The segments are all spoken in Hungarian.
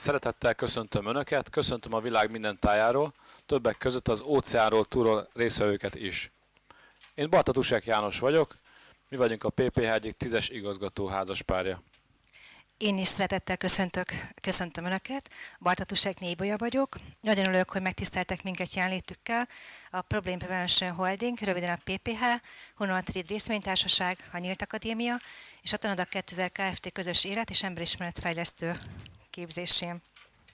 Szeretettel köszöntöm Önöket, köszöntöm a világ minden tájáról, többek között az óceánról túról részvevőket is. Én Barta Tusek János vagyok, mi vagyunk a PPH egyik tízes igazgató házaspárja. Én is szeretettel köszöntök, köszöntöm Önöket. Bartatusek Nébolya vagyok. Nagyon örülök, hogy megtiszteltek minket jelenlétükkel. A Problem Prevention Holding, röviden a PPH, Honor Trade Részvénytársaság, a Nyílt Akadémia és a Tanoda 2000 Kft. közös élet és emberismeretfejlesztő képzésén.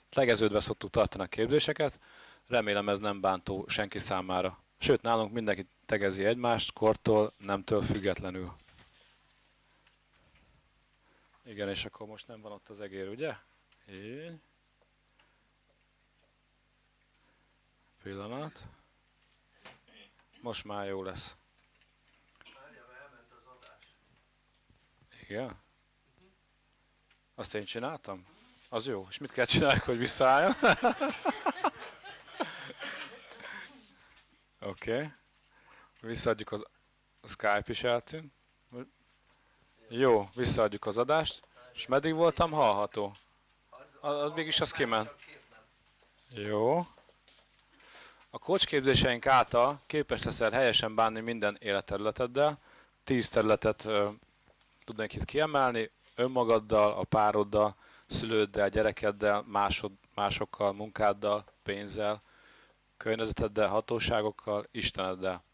Tegeződve szoktuk tartani a képzéseket, remélem ez nem bántó senki számára. Sőt, nálunk mindenki tegezi egymást, kortól, nemtől függetlenül. Igen, és akkor most nem van ott az egér, ugye? Így. Pillanat. Most már jó lesz. Igen? Azt én csináltam? Az jó. És mit kell csinálni, hogy visszaálljon? Oké. Okay. Visszaadjuk az a Skype is eltűnt. Jó, visszaadjuk az adást. És meddig voltam hallható? Az, az mégis az kiment. Jó. A kocsképzéseink által képes leszel helyesen bánni minden életterületeddel. Tíz területet ö, tudnék itt kiemelni. Önmagaddal, a pároddal, szülőddel, gyerekeddel, másod, másokkal, munkáddal, pénzzel, környezeteddel, hatóságokkal, Isteneddel.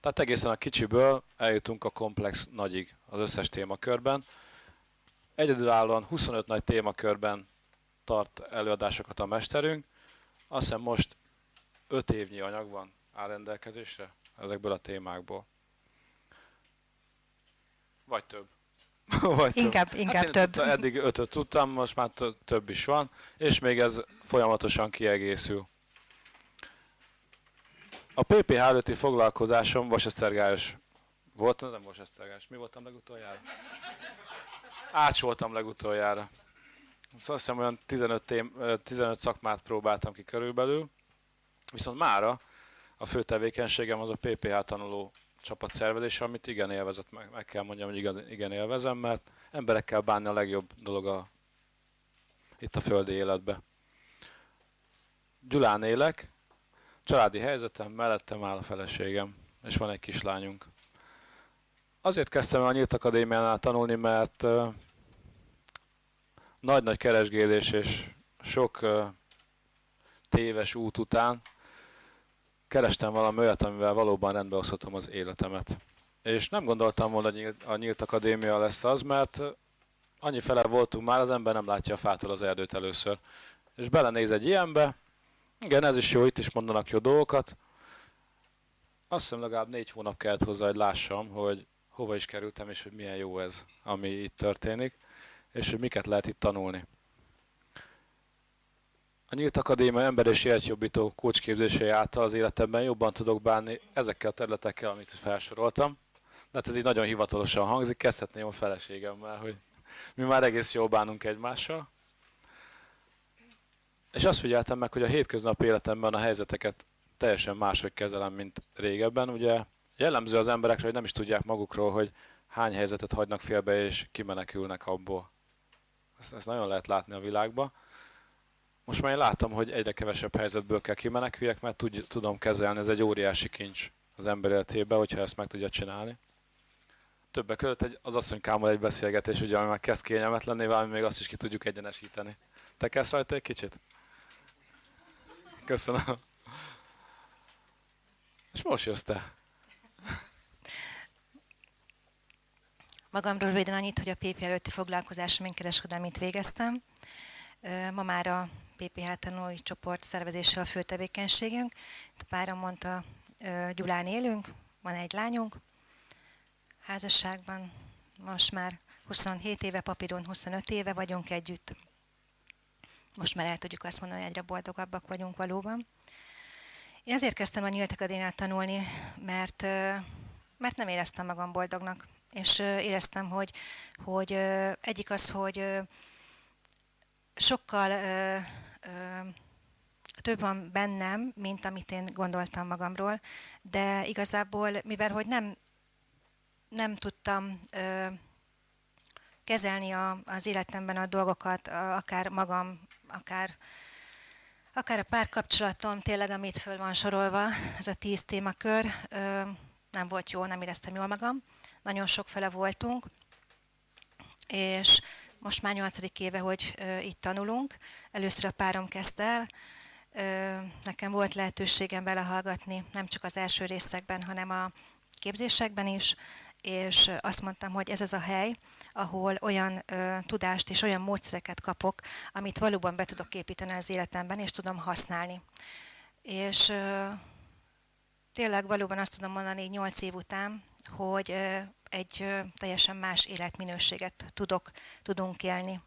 Tehát egészen a kicsiből eljutunk a komplex nagyig az összes témakörben. Egyedülállóan 25 nagy témakörben tart előadásokat a mesterünk. Azt hiszem most 5 évnyi anyag van áll rendelkezésre ezekből a témákból. Vagy több. Vagy inkább több. inkább hát több. Eddig ötöt tudtam, most már több is van, és még ez folyamatosan kiegészül. A PPH előtti foglalkozásom vasesztergályos volt, nem vasesztergályos. Mi voltam legutoljára? Ács voltam legutoljára. Szóval azt hiszem olyan 15, tém, 15 szakmát próbáltam ki körülbelül. Viszont mára a fő tevékenységem az a PPH tanuló csapatszervezés, amit igen élvezett, meg, meg kell mondjam, hogy igen, igen élvezem, mert emberekkel bánni a legjobb dolog a, itt a földi életbe. Gyulán élek, családi helyzetem, mellettem áll a feleségem, és van egy kislányunk. Azért kezdtem a Nyílt Akadémiánál tanulni, mert nagy-nagy keresgélés és sok téves út után kerestem valami olyat, amivel valóban rendbe hozhatom az életemet. És nem gondoltam volna, hogy a Nyílt Akadémia lesz az, mert annyi fele voltunk már, az ember nem látja a fától az erdőt először. És belenéz egy ilyenbe, igen, ez is jó, itt is mondanak jó dolgokat. Azt hiszem legalább négy hónap kellett hozzá, hogy lássam, hogy hova is kerültem, és hogy milyen jó ez, ami itt történik, és hogy miket lehet itt tanulni. A Nyílt Akadémia ember és életjobbító kócsképzései által az életemben jobban tudok bánni ezekkel a területekkel, amit felsoroltam. De hát ez így nagyon hivatalosan hangzik, kezdhetném a feleségemmel, hogy mi már egész jól bánunk egymással. És azt figyeltem meg, hogy a hétköznapi életemben a helyzeteket teljesen máshogy kezelem, mint régebben. Ugye jellemző az emberekre, hogy nem is tudják magukról, hogy hány helyzetet hagynak félbe és kimenekülnek abból. Ezt, ezt nagyon lehet látni a világban. Most már én látom, hogy egyre kevesebb helyzetből kell kimeneküljek, mert tud, tudom kezelni, ez egy óriási kincs az ember életében, hogyha ezt meg tudja csinálni. Többek között egy, az asszonykámmal egy beszélgetés, ugye, ami már kezd kényelmetlenné válni, még azt is ki tudjuk egyenesíteni. Te kezd rajta egy kicsit? Köszönöm. És most jössz te. Magamról röviden annyit, hogy a PP előtti foglalkozásom én kereskedelmit végeztem. Ma már a PPH tanulói csoport szervezéssel a fő tevékenységünk. A páram mondta, Gyulán élünk, van egy lányunk, házasságban most már 27 éve, papíron 25 éve vagyunk együtt. Most már el tudjuk azt mondani, hogy egyre boldogabbak vagyunk valóban. Én azért kezdtem a Nyílt Akadémiát tanulni, mert, mert nem éreztem magam boldognak. És éreztem, hogy, hogy egyik az, hogy sokkal több van bennem, mint amit én gondoltam magamról, de igazából, mivel hogy nem, nem tudtam kezelni a, az életemben a dolgokat, akár magam akár akár a párkapcsolatom, tényleg amit föl van sorolva, ez a tíz témakör, nem volt jó, nem éreztem jól magam. Nagyon sok fele voltunk, és most már nyolcadik éve, hogy itt tanulunk. Először a párom kezdte el, nekem volt lehetőségem belehallgatni, nem csak az első részekben, hanem a képzésekben is, és azt mondtam, hogy ez az a hely, ahol olyan ö, tudást és olyan módszereket kapok, amit valóban be tudok építeni az életemben, és tudom használni. És ö, tényleg valóban azt tudom mondani nyolc év után, hogy egy teljesen más életminőséget tudok, tudunk élni.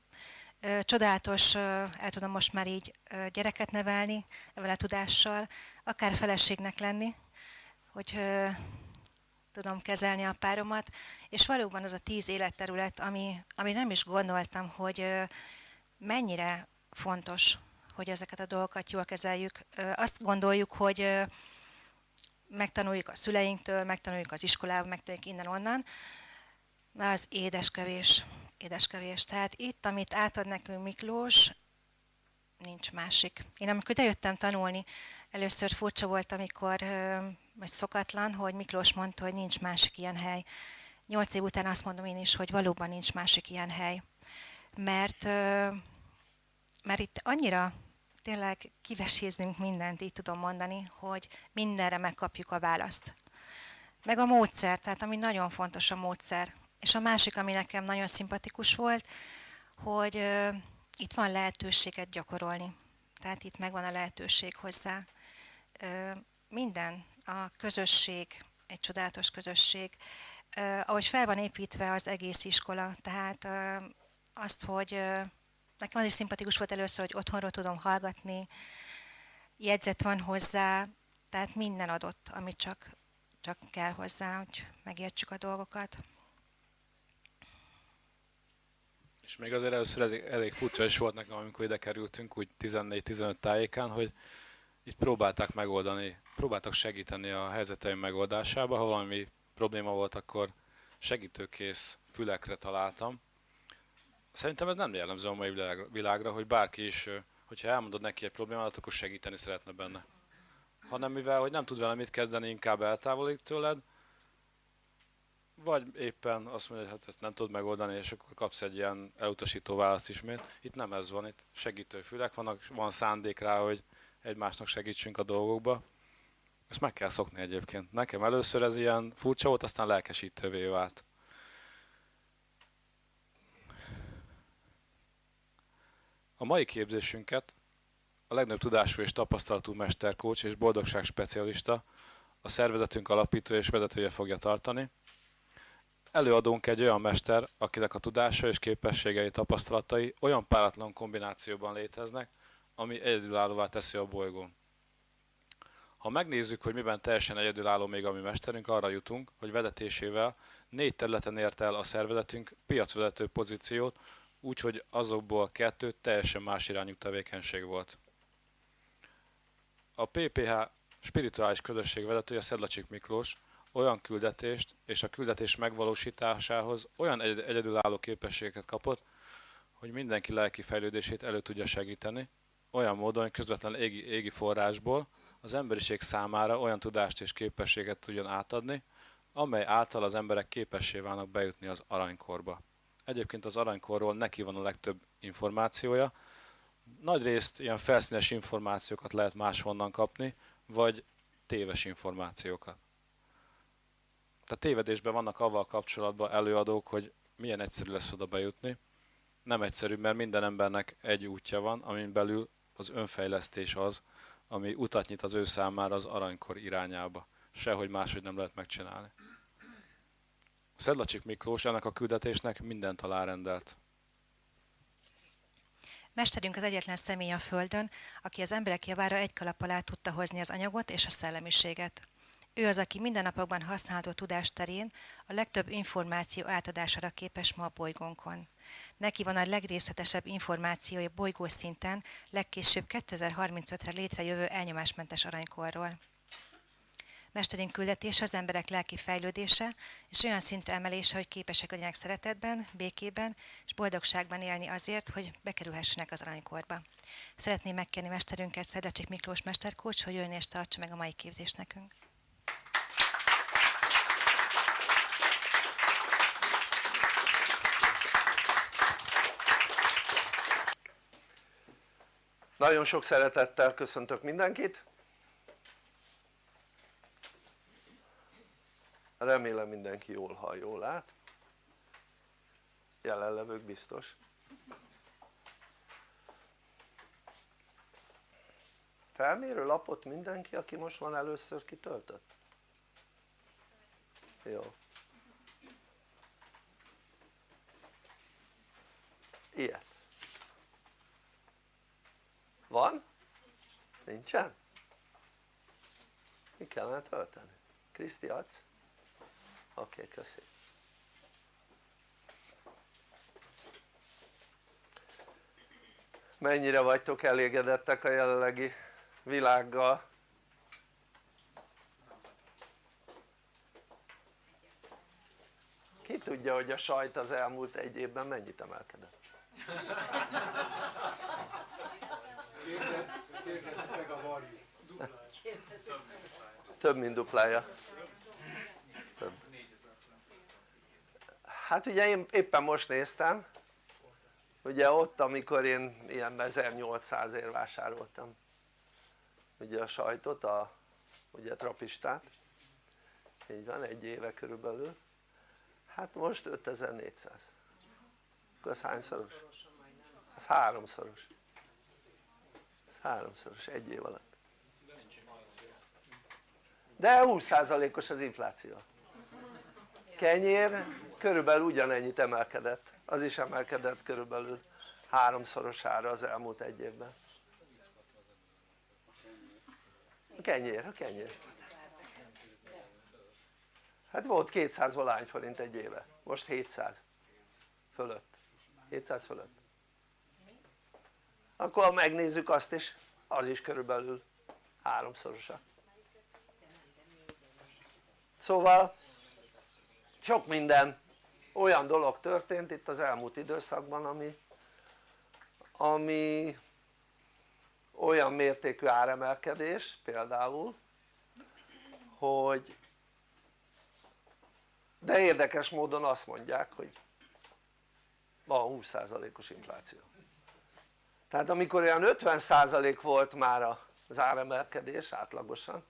Csodálatos, el tudom most már így gyereket nevelni ezzel a tudással, akár feleségnek lenni, hogy tudom kezelni a páromat, és valóban az a tíz életterület, ami, ami nem is gondoltam, hogy mennyire fontos, hogy ezeket a dolgokat jól kezeljük. Azt gondoljuk, hogy megtanuljuk a szüleinktől, megtanuljuk az iskolában, megtanuljuk innen-onnan, de az édeskevés, édeskevés. Tehát itt, amit átad nekünk Miklós, nincs másik. Én amikor jöttem tanulni, először furcsa volt, amikor vagy szokatlan, hogy Miklós mondta, hogy nincs másik ilyen hely. Nyolc év után azt mondom én is, hogy valóban nincs másik ilyen hely. Mert, mert itt annyira tényleg kivesézünk mindent, így tudom mondani, hogy mindenre megkapjuk a választ. Meg a módszer, tehát ami nagyon fontos a módszer. És a másik, ami nekem nagyon szimpatikus volt, hogy uh, itt van lehetőséget gyakorolni. Tehát itt megvan a lehetőség hozzá. Uh, minden, a közösség, egy csodálatos közösség, uh, ahogy fel van építve az egész iskola, tehát uh, azt, hogy uh, nekem az is szimpatikus volt először, hogy otthonról tudom hallgatni, jegyzet van hozzá, tehát minden adott, amit csak, csak kell hozzá, hogy megértsük a dolgokat. És még azért először elég, elég furcsa is volt nekem, amikor ide kerültünk, úgy 14-15 tájékán, hogy itt próbálták megoldani, próbáltak segíteni a helyzeteim megoldásába, ha valami probléma volt, akkor segítőkész fülekre találtam. Szerintem ez nem jellemző a mai világra, hogy bárki is, hogyha elmondod neki egy problémát, akkor segíteni szeretne benne. Hanem mivel, hogy nem tud vele mit kezdeni, inkább eltávolít tőled, vagy éppen azt mondja, hogy hát ezt nem tud megoldani, és akkor kapsz egy ilyen elutasító választ ismét. Itt nem ez van, itt segítő fülek vannak, van szándék rá, hogy egymásnak segítsünk a dolgokba. Ezt meg kell szokni egyébként. Nekem először ez ilyen furcsa volt, aztán lelkesítővé vált. A mai képzésünket a legnagyobb tudású és tapasztalatú mesterkócs és boldogság specialista, a szervezetünk alapító és vezetője fogja tartani. Előadunk egy olyan mester, akinek a tudása és képességei, tapasztalatai olyan páratlan kombinációban léteznek, ami egyedülállóvá teszi a bolygón. Ha megnézzük, hogy miben teljesen egyedülálló még a mi mesterünk, arra jutunk, hogy vezetésével négy területen ért el a szervezetünk piacvezető pozíciót, úgyhogy azokból kettő teljesen más irányú tevékenység volt. A PPH spirituális közösség vezetője Szedlacsik Miklós olyan küldetést és a küldetés megvalósításához olyan egyedülálló képességeket kapott, hogy mindenki lelki fejlődését elő tudja segíteni, olyan módon, hogy közvetlen égi, égi forrásból az emberiség számára olyan tudást és képességet tudjon átadni, amely által az emberek képessé válnak bejutni az aranykorba. Egyébként az aranykorról neki van a legtöbb információja. Nagy részt ilyen felszínes információkat lehet máshonnan kapni, vagy téves információkat. Tehát tévedésben vannak avval kapcsolatban előadók, hogy milyen egyszerű lesz oda bejutni. Nem egyszerű, mert minden embernek egy útja van, amin belül az önfejlesztés az, ami utat nyit az ő számára az aranykor irányába. Sehogy máshogy nem lehet megcsinálni. Szedlacsik Miklós ennek a küldetésnek mindent alárendelt. Mesterünk az egyetlen személy a Földön, aki az emberek javára egy kalap alá tudta hozni az anyagot és a szellemiséget. Ő az, aki mindennapokban használható tudás terén a legtöbb információ átadására képes ma a bolygónkon. Neki van a legrészletesebb információja bolygó szinten, legkésőbb 2035-re létrejövő elnyomásmentes aranykorról. Mesterünk küldetése az emberek lelki fejlődése és olyan szintre emelése, hogy képesek legyenek szeretetben, békében és boldogságban élni azért, hogy bekerülhessenek az aranykorba. Szeretném megkérni mesterünket, Szedecsik Miklós mesterkócs, hogy jön és tartsa meg a mai képzést nekünk. Nagyon sok szeretettel köszöntök mindenkit. Remélem mindenki jól hall, jól lát. Jelenlevők biztos. Felmérő lapot mindenki, aki most van először kitöltött? Jó. Ilyet. Van? Nincsen? Mi kellene tölteni? Kriszti adsz? Oké, okay, köszi. Mennyire vagytok elégedettek a jelenlegi világgal? Ki tudja, hogy a sajt az elmúlt egy évben mennyit emelkedett? Több mint duplája. Hát ugye én éppen most néztem, ugye ott amikor én ilyen 1800 ér vásároltam ugye a sajtot, a ugye trapistát, így van, egy éve körülbelül, hát most 5400. Akkor az hányszoros? Az háromszoros. Háromszoros egy év alatt. De 20%-os az infláció. Kenyér körülbelül ugyanennyit emelkedett. Az is emelkedett körülbelül háromszorosára az elmúlt egy évben. A kenyér, a kenyér. Hát volt 200 valány forint egy éve, most 700 fölött. 700 fölött. Akkor ha megnézzük azt is. Az is körülbelül háromszorosa. Szóval sok minden olyan dolog történt itt az elmúlt időszakban ami ami olyan mértékű áremelkedés például hogy de érdekes módon azt mondják hogy van 20%-os infláció. Tehát amikor olyan 50% volt már az áremelkedés átlagosan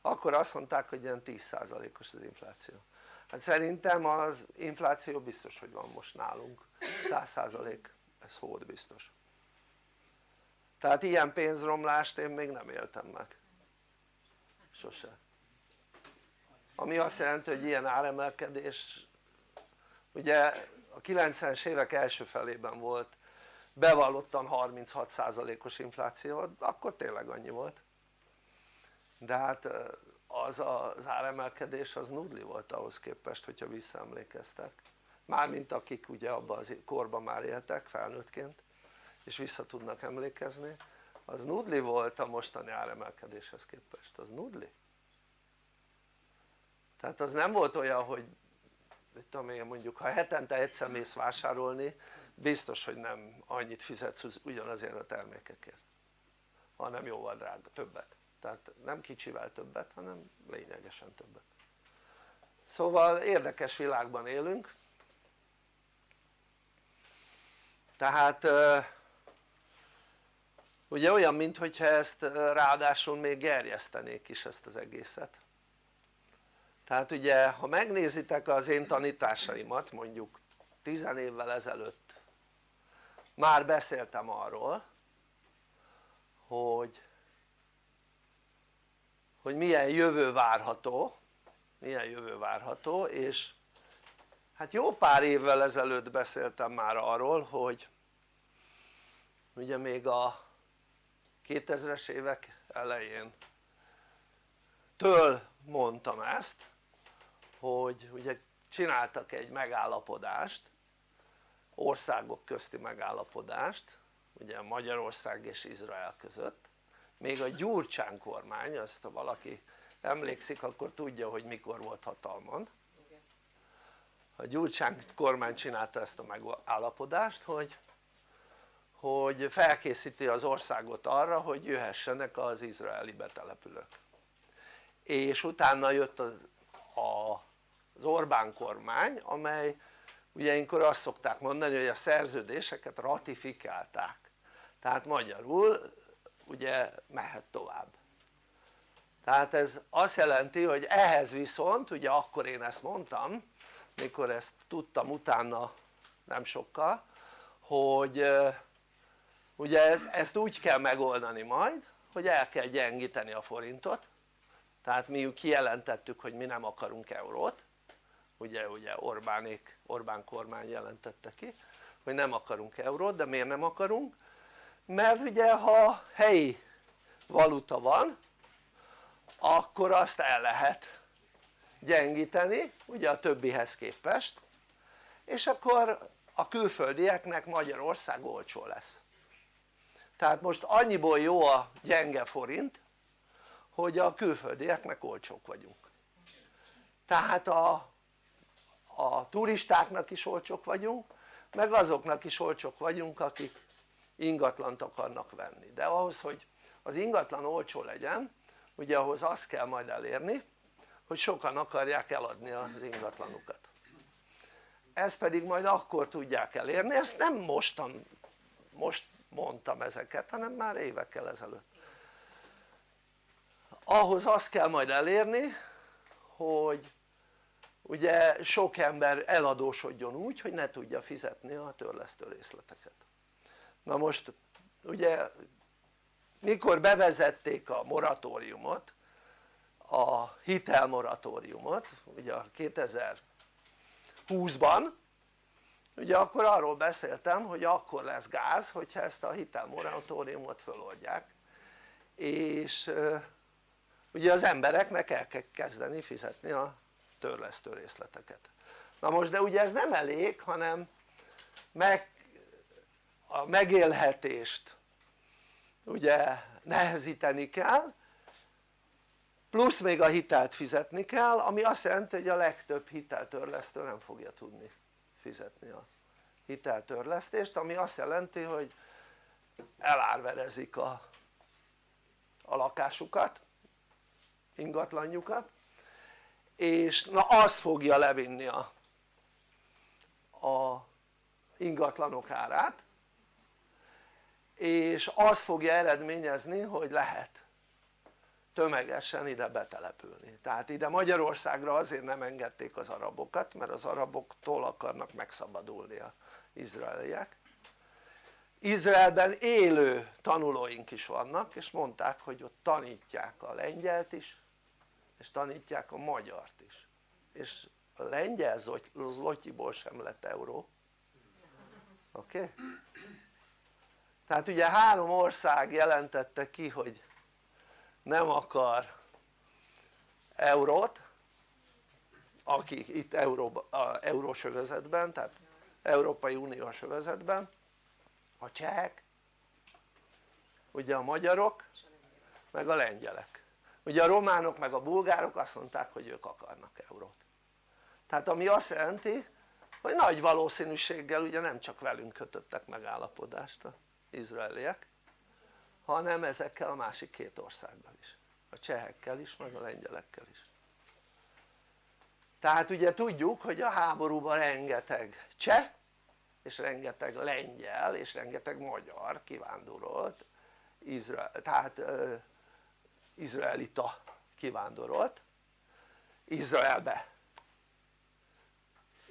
akkor azt mondták hogy ilyen 10%-os az infláció hát szerintem az infláció biztos hogy van most nálunk. 100% ez hód biztos. Tehát ilyen pénzromlást én még nem éltem meg. Sose. Ami azt jelenti hogy ilyen áremelkedés ugye a 90-es évek első felében volt bevallottan 36%-os infláció, akkor tényleg annyi volt. De hát az az áremelkedés az nudli volt ahhoz képest hogyha visszaemlékeztek. Mármint akik ugye abban az korban már éltek felnőttként és vissza tudnak emlékezni. Az nudli volt a mostani áremelkedéshez képest, az nudli? Tehát az nem volt olyan hogy mit tudom én mondjuk ha hetente egyszer mész vásárolni biztos hogy nem annyit fizetsz ugyanazért a termékekért. Hanem jóval drága, többet tehát nem kicsivel többet hanem lényegesen többet. Szóval érdekes világban élünk. Tehát ugye olyan mintha ezt ráadásul még gerjesztenék is ezt az egészet. Tehát ugye ha megnézitek az én tanításaimat mondjuk 10 évvel ezelőtt már beszéltem arról hogy hogy milyen jövő várható milyen jövő várható és hát jó pár évvel ezelőtt beszéltem már arról hogy ugye még a 2000-es évek elején től mondtam ezt hogy ugye csináltak egy megállapodást országok közti megállapodást ugye Magyarország és Izrael között még a Gyurcsán kormány, azt ha valaki emlékszik akkor tudja hogy mikor volt hatalmon. A Gyurcsány kormány csinálta ezt a megállapodást hogy, hogy felkészíti az országot arra hogy jöhessenek az izraeli betelepülők. És utána jött az, a, az Orbán kormány amely ugye ilyenkor azt szokták mondani hogy a szerződéseket ratifikálták. Tehát magyarul ugye mehet tovább. Tehát ez azt jelenti hogy ehhez viszont ugye akkor én ezt mondtam mikor ezt tudtam utána nem sokkal hogy ugye ez, ezt úgy kell megoldani majd hogy el kell gyengíteni a forintot. Tehát mi kijelentettük hogy mi nem akarunk eurót. Ugye, ugye Orbánék, Orbán kormány jelentette ki hogy nem akarunk eurót de miért nem akarunk? Mert ugye ha helyi valuta van akkor azt el lehet gyengíteni ugye a többihez képest és akkor a külföldieknek Magyarország olcsó lesz. Tehát most annyiból jó a gyenge forint hogy a külföldieknek olcsók vagyunk. Tehát a, a turistáknak is olcsók vagyunk meg azoknak is olcsók vagyunk akik ingatlant akarnak venni. De ahhoz hogy az ingatlan olcsó legyen ugye ahhoz azt kell majd elérni hogy sokan akarják eladni az ingatlanukat. Ezt pedig majd akkor tudják elérni, ezt nem mostan, most mondtam ezeket hanem már évekkel ezelőtt. Ahhoz azt kell majd elérni hogy ugye sok ember eladósodjon úgy hogy ne tudja fizetni a törlesztő részleteket na most ugye mikor bevezették a moratóriumot a hitelmoratóriumot ugye a 2020-ban ugye akkor arról beszéltem hogy akkor lesz gáz hogyha ezt a hitelmoratóriumot föloldják. És ugye az embereknek el kell kezdeni fizetni a törlesztő részleteket. Na most de ugye ez nem elég hanem meg, a megélhetést ugye nehezíteni kell plusz még a hitelt fizetni kell ami azt jelenti hogy a legtöbb hiteltörlesztő nem fogja tudni fizetni a hiteltörlesztést ami azt jelenti hogy elárverezik a, a lakásukat ingatlanjukat és na az fogja levinni a, a ingatlanok árát és az fogja eredményezni hogy lehet tömegesen ide betelepülni tehát ide Magyarországra azért nem engedték az arabokat mert az araboktól akarnak megszabadulni az izraeliek Izraelben élő tanulóink is vannak és mondták hogy ott tanítják a lengyelt is és tanítják a magyart is és a lengyel zlotyiból sem lett euró oké? Okay? Tehát ugye három ország jelentette ki hogy nem akar eurót akik itt Euró, eurós tehát Európai Uniós övezetben a csehek ugye a magyarok meg a lengyelek. Ugye a románok meg a bulgárok azt mondták hogy ők akarnak eurót. Tehát ami azt jelenti hogy nagy valószínűséggel ugye nem csak velünk kötöttek megállapodást izraeliek hanem ezekkel a másik két országgal is. A csehekkel is meg a lengyelekkel is. Tehát ugye tudjuk hogy a háborúban rengeteg cseh és rengeteg lengyel és rengeteg magyar kivándorolt Izrael, tehát uh, izraelita kivándorolt Izraelbe.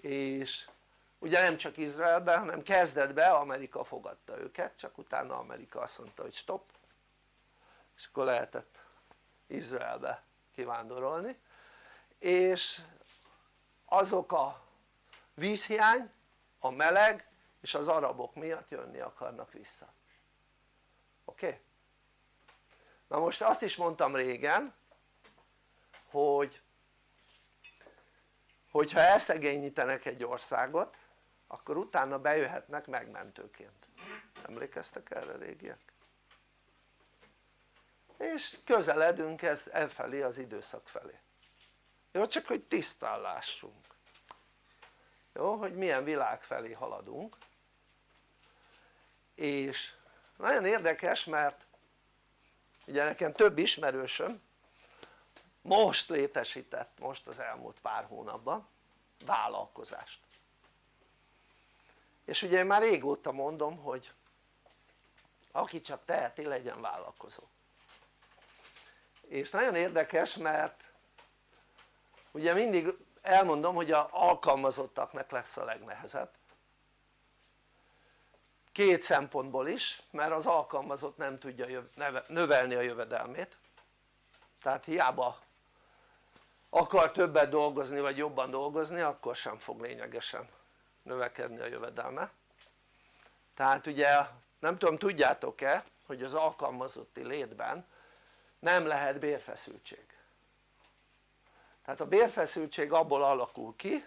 És ugye nem csak Izraelben hanem kezdetben Amerika fogadta őket csak utána Amerika azt mondta hogy stop és akkor lehetett Izraelbe kivándorolni és azok a vízhiány, a meleg és az arabok miatt jönni akarnak vissza oké? Okay? na most azt is mondtam régen hogy hogyha elszegényítenek egy országot akkor utána bejöhetnek megmentőként emlékeztek erre régiek? és közeledünk ez, elfelé az időszak felé jó? csak hogy tisztán lássunk jó? hogy milyen világ felé haladunk és nagyon érdekes mert ugye nekem több ismerősöm most létesített most az elmúlt pár hónapban vállalkozást és ugye én már régóta mondom hogy aki csak teheti legyen vállalkozó. És nagyon érdekes mert ugye mindig elmondom hogy a alkalmazottaknak lesz a legnehezebb. Két szempontból is mert az alkalmazott nem tudja növelni a jövedelmét. Tehát hiába akar többet dolgozni vagy jobban dolgozni akkor sem fog lényegesen növekedni a jövedelme. Tehát ugye nem tudom tudjátok-e hogy az alkalmazotti létben nem lehet bérfeszültség. Tehát a bérfeszültség abból alakul ki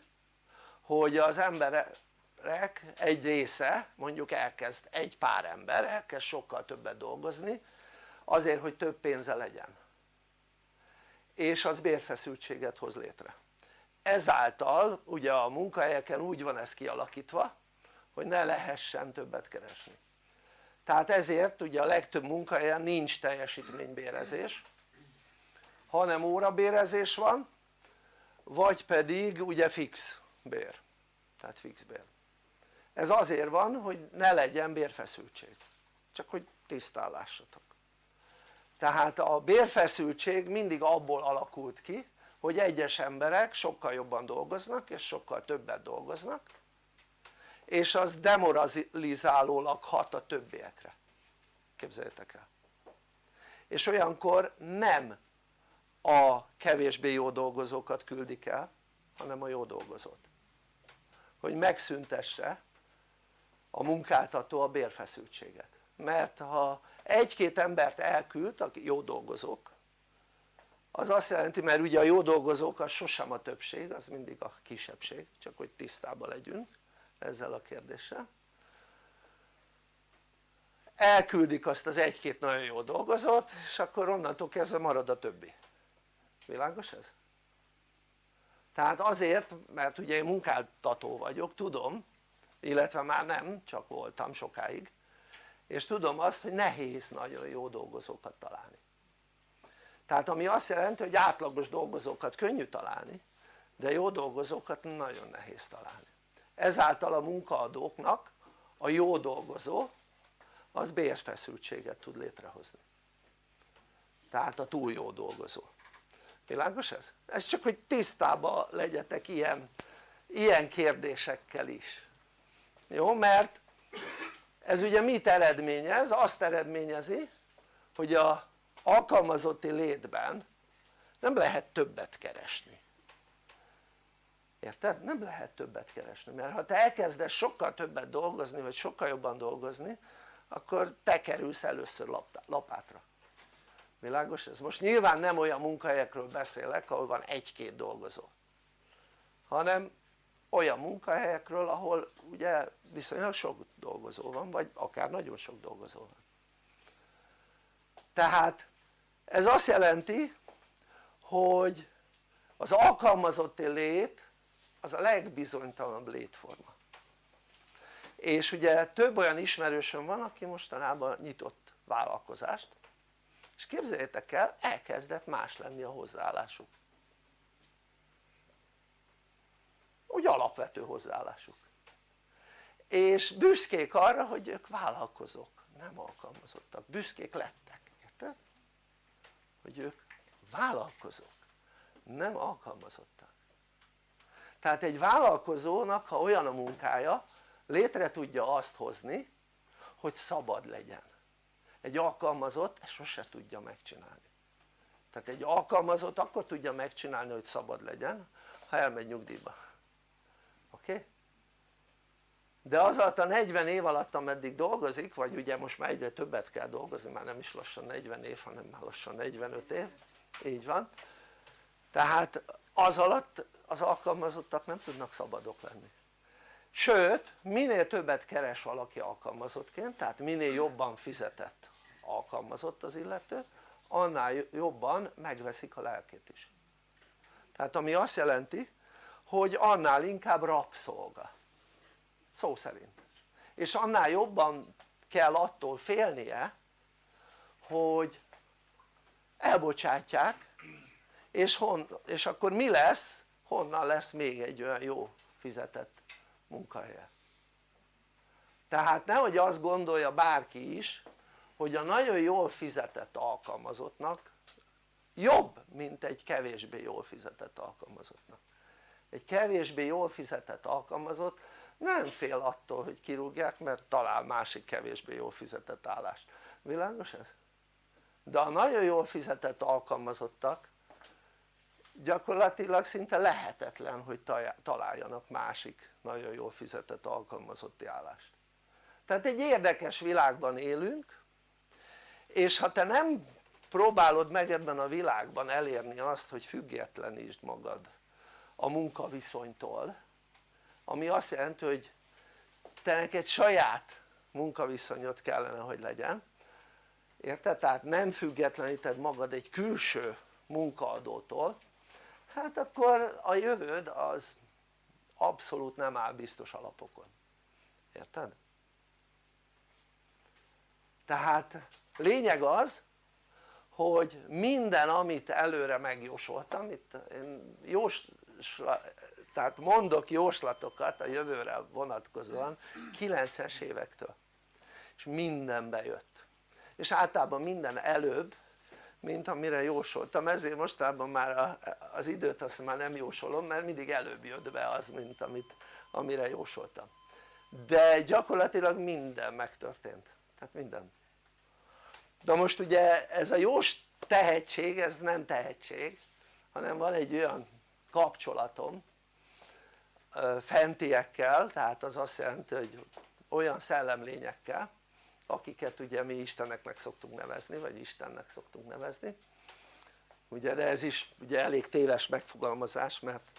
hogy az emberek egy része mondjuk elkezd egy pár ember elkezd sokkal többet dolgozni azért hogy több pénze legyen. És az bérfeszültséget hoz létre ezáltal ugye a munkahelyeken úgy van ez kialakítva hogy ne lehessen többet keresni. Tehát ezért ugye a legtöbb munkahelyen nincs teljesítménybérezés hanem órabérezés van vagy pedig ugye fix bér. Tehát fix bér. Ez azért van hogy ne legyen bérfeszültség. Csak hogy tisztán lássatok. Tehát a bérfeszültség mindig abból alakult ki hogy egyes emberek sokkal jobban dolgoznak és sokkal többet dolgoznak és az demoralizálólag hat a többiekre. Képzeljétek el. És olyankor nem a kevésbé jó dolgozókat küldik el hanem a jó dolgozót. Hogy megszüntesse a munkáltató a bérfeszültséget. Mert ha egy-két embert elküld aki jó dolgozók az azt jelenti mert ugye a jó dolgozók az sosem a többség az mindig a kisebbség csak hogy tisztában legyünk ezzel a kérdéssel. Elküldik azt az egy-két nagyon jó dolgozót és akkor onnantól kezdve marad a többi. Világos ez? tehát azért mert ugye én munkáltató vagyok tudom illetve már nem csak voltam sokáig és tudom azt hogy nehéz nagyon jó dolgozókat találni tehát ami azt jelenti hogy átlagos dolgozókat könnyű találni de jó dolgozókat nagyon nehéz találni ezáltal a munkaadóknak a jó dolgozó az bérfeszültséget tud létrehozni tehát a túl jó dolgozó világos ez? ez csak hogy tisztában legyetek ilyen, ilyen kérdésekkel is jó? mert ez ugye mit eredményez? azt eredményezi hogy a alkalmazotti létben nem lehet többet keresni érted? nem lehet többet keresni mert ha te elkezdesz sokkal többet dolgozni vagy sokkal jobban dolgozni akkor te kerülsz először lapátra világos ez? most nyilván nem olyan munkahelyekről beszélek ahol van egy-két dolgozó hanem olyan munkahelyekről ahol ugye viszonylag sok dolgozó van vagy akár nagyon sok dolgozó van tehát ez azt jelenti hogy az alkalmazotti lét az a legbizonytalanabb létforma. És ugye több olyan ismerősöm van aki mostanában nyitott vállalkozást és képzeljétek el elkezdett más lenni a hozzáállásuk. Úgy alapvető hozzáállásuk. És büszkék arra hogy ők vállalkozók nem alkalmazottak, büszkék lettek, érted? Hogy ők vállalkozók nem alkalmazottak tehát egy vállalkozónak ha olyan a munkája létre tudja azt hozni hogy szabad legyen egy alkalmazott ezt sose tudja megcsinálni tehát egy alkalmazott akkor tudja megcsinálni hogy szabad legyen ha elmegy nyugdíjba oké? Okay? De az alatt a 40 év alatt ameddig dolgozik vagy ugye most már egyre többet kell dolgozni már nem is lassan 40 év hanem már lassan 45 év így van. Tehát az alatt az alkalmazottak nem tudnak szabadok lenni. Sőt minél többet keres valaki alkalmazottként tehát minél jobban fizetett alkalmazott az illető annál jobban megveszik a lelkét is. Tehát ami azt jelenti hogy annál inkább rabszolga szó szerint és annál jobban kell attól félnie hogy elbocsátják és, hon, és akkor mi lesz? honnan lesz még egy olyan jó fizetett munkahelye tehát nehogy azt gondolja bárki is hogy a nagyon jól fizetett alkalmazottnak jobb mint egy kevésbé jól fizetett alkalmazottnak egy kevésbé jól fizetett alkalmazott nem fél attól hogy kirúgják mert talál másik kevésbé jól fizetett állást világos ez? de a nagyon jól fizetett alkalmazottak gyakorlatilag szinte lehetetlen hogy találjanak másik nagyon jól fizetett alkalmazotti állást tehát egy érdekes világban élünk és ha te nem próbálod meg ebben a világban elérni azt hogy függetlenítsd magad a munkaviszonytól ami azt jelenti hogy te neked saját munkaviszonyod kellene hogy legyen érted? tehát nem függetleníted magad egy külső munkaadótól hát akkor a jövőd az abszolút nem áll biztos alapokon érted? tehát lényeg az hogy minden amit előre megjósoltam itt én jós, tehát mondok jóslatokat a jövőre vonatkozóan 90-es évektől. És minden bejött és általában minden előbb mint amire jósoltam. Ezért mostában már az időt azt már nem jósolom mert mindig előbb jött be az mint amit, amire jósoltam. De gyakorlatilag minden megtörtént. Tehát minden. De most ugye ez a jós tehetség ez nem tehetség hanem van egy olyan kapcsolatom fentiekkel tehát az azt jelenti hogy olyan szellemlényekkel akiket ugye mi Isteneknek szoktunk nevezni vagy Istennek szoktunk nevezni. Ugye de ez is ugye elég téves megfogalmazás mert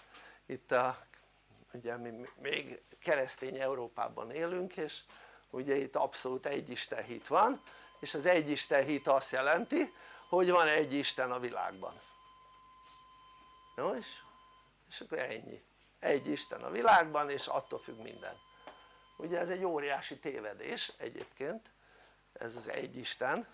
itt a, ugye mi még keresztény Európában élünk és ugye itt abszolút egy Isten hit van és az egy Isten hit azt jelenti hogy van egy Isten a világban. Jó és, és akkor ennyi egy Isten a világban és attól függ minden. Ugye ez egy óriási tévedés egyébként ez az egy Isten.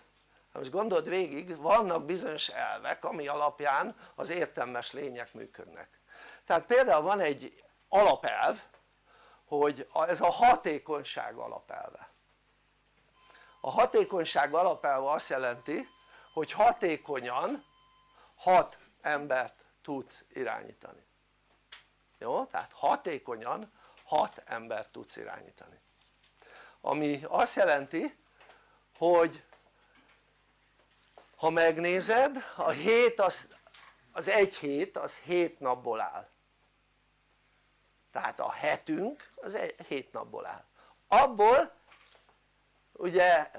Most gondold végig vannak bizonyos elvek ami alapján az értelmes lények működnek. Tehát például van egy alapelv hogy ez a hatékonyság alapelve. A hatékonyság alapelve azt jelenti hogy hatékonyan hat embert tudsz irányítani jó? tehát hatékonyan hat embert tudsz irányítani. Ami azt jelenti hogy ha megnézed a hét az, az egy hét az hét napból áll. Tehát a hetünk az egy, hét napból áll. Abból ugye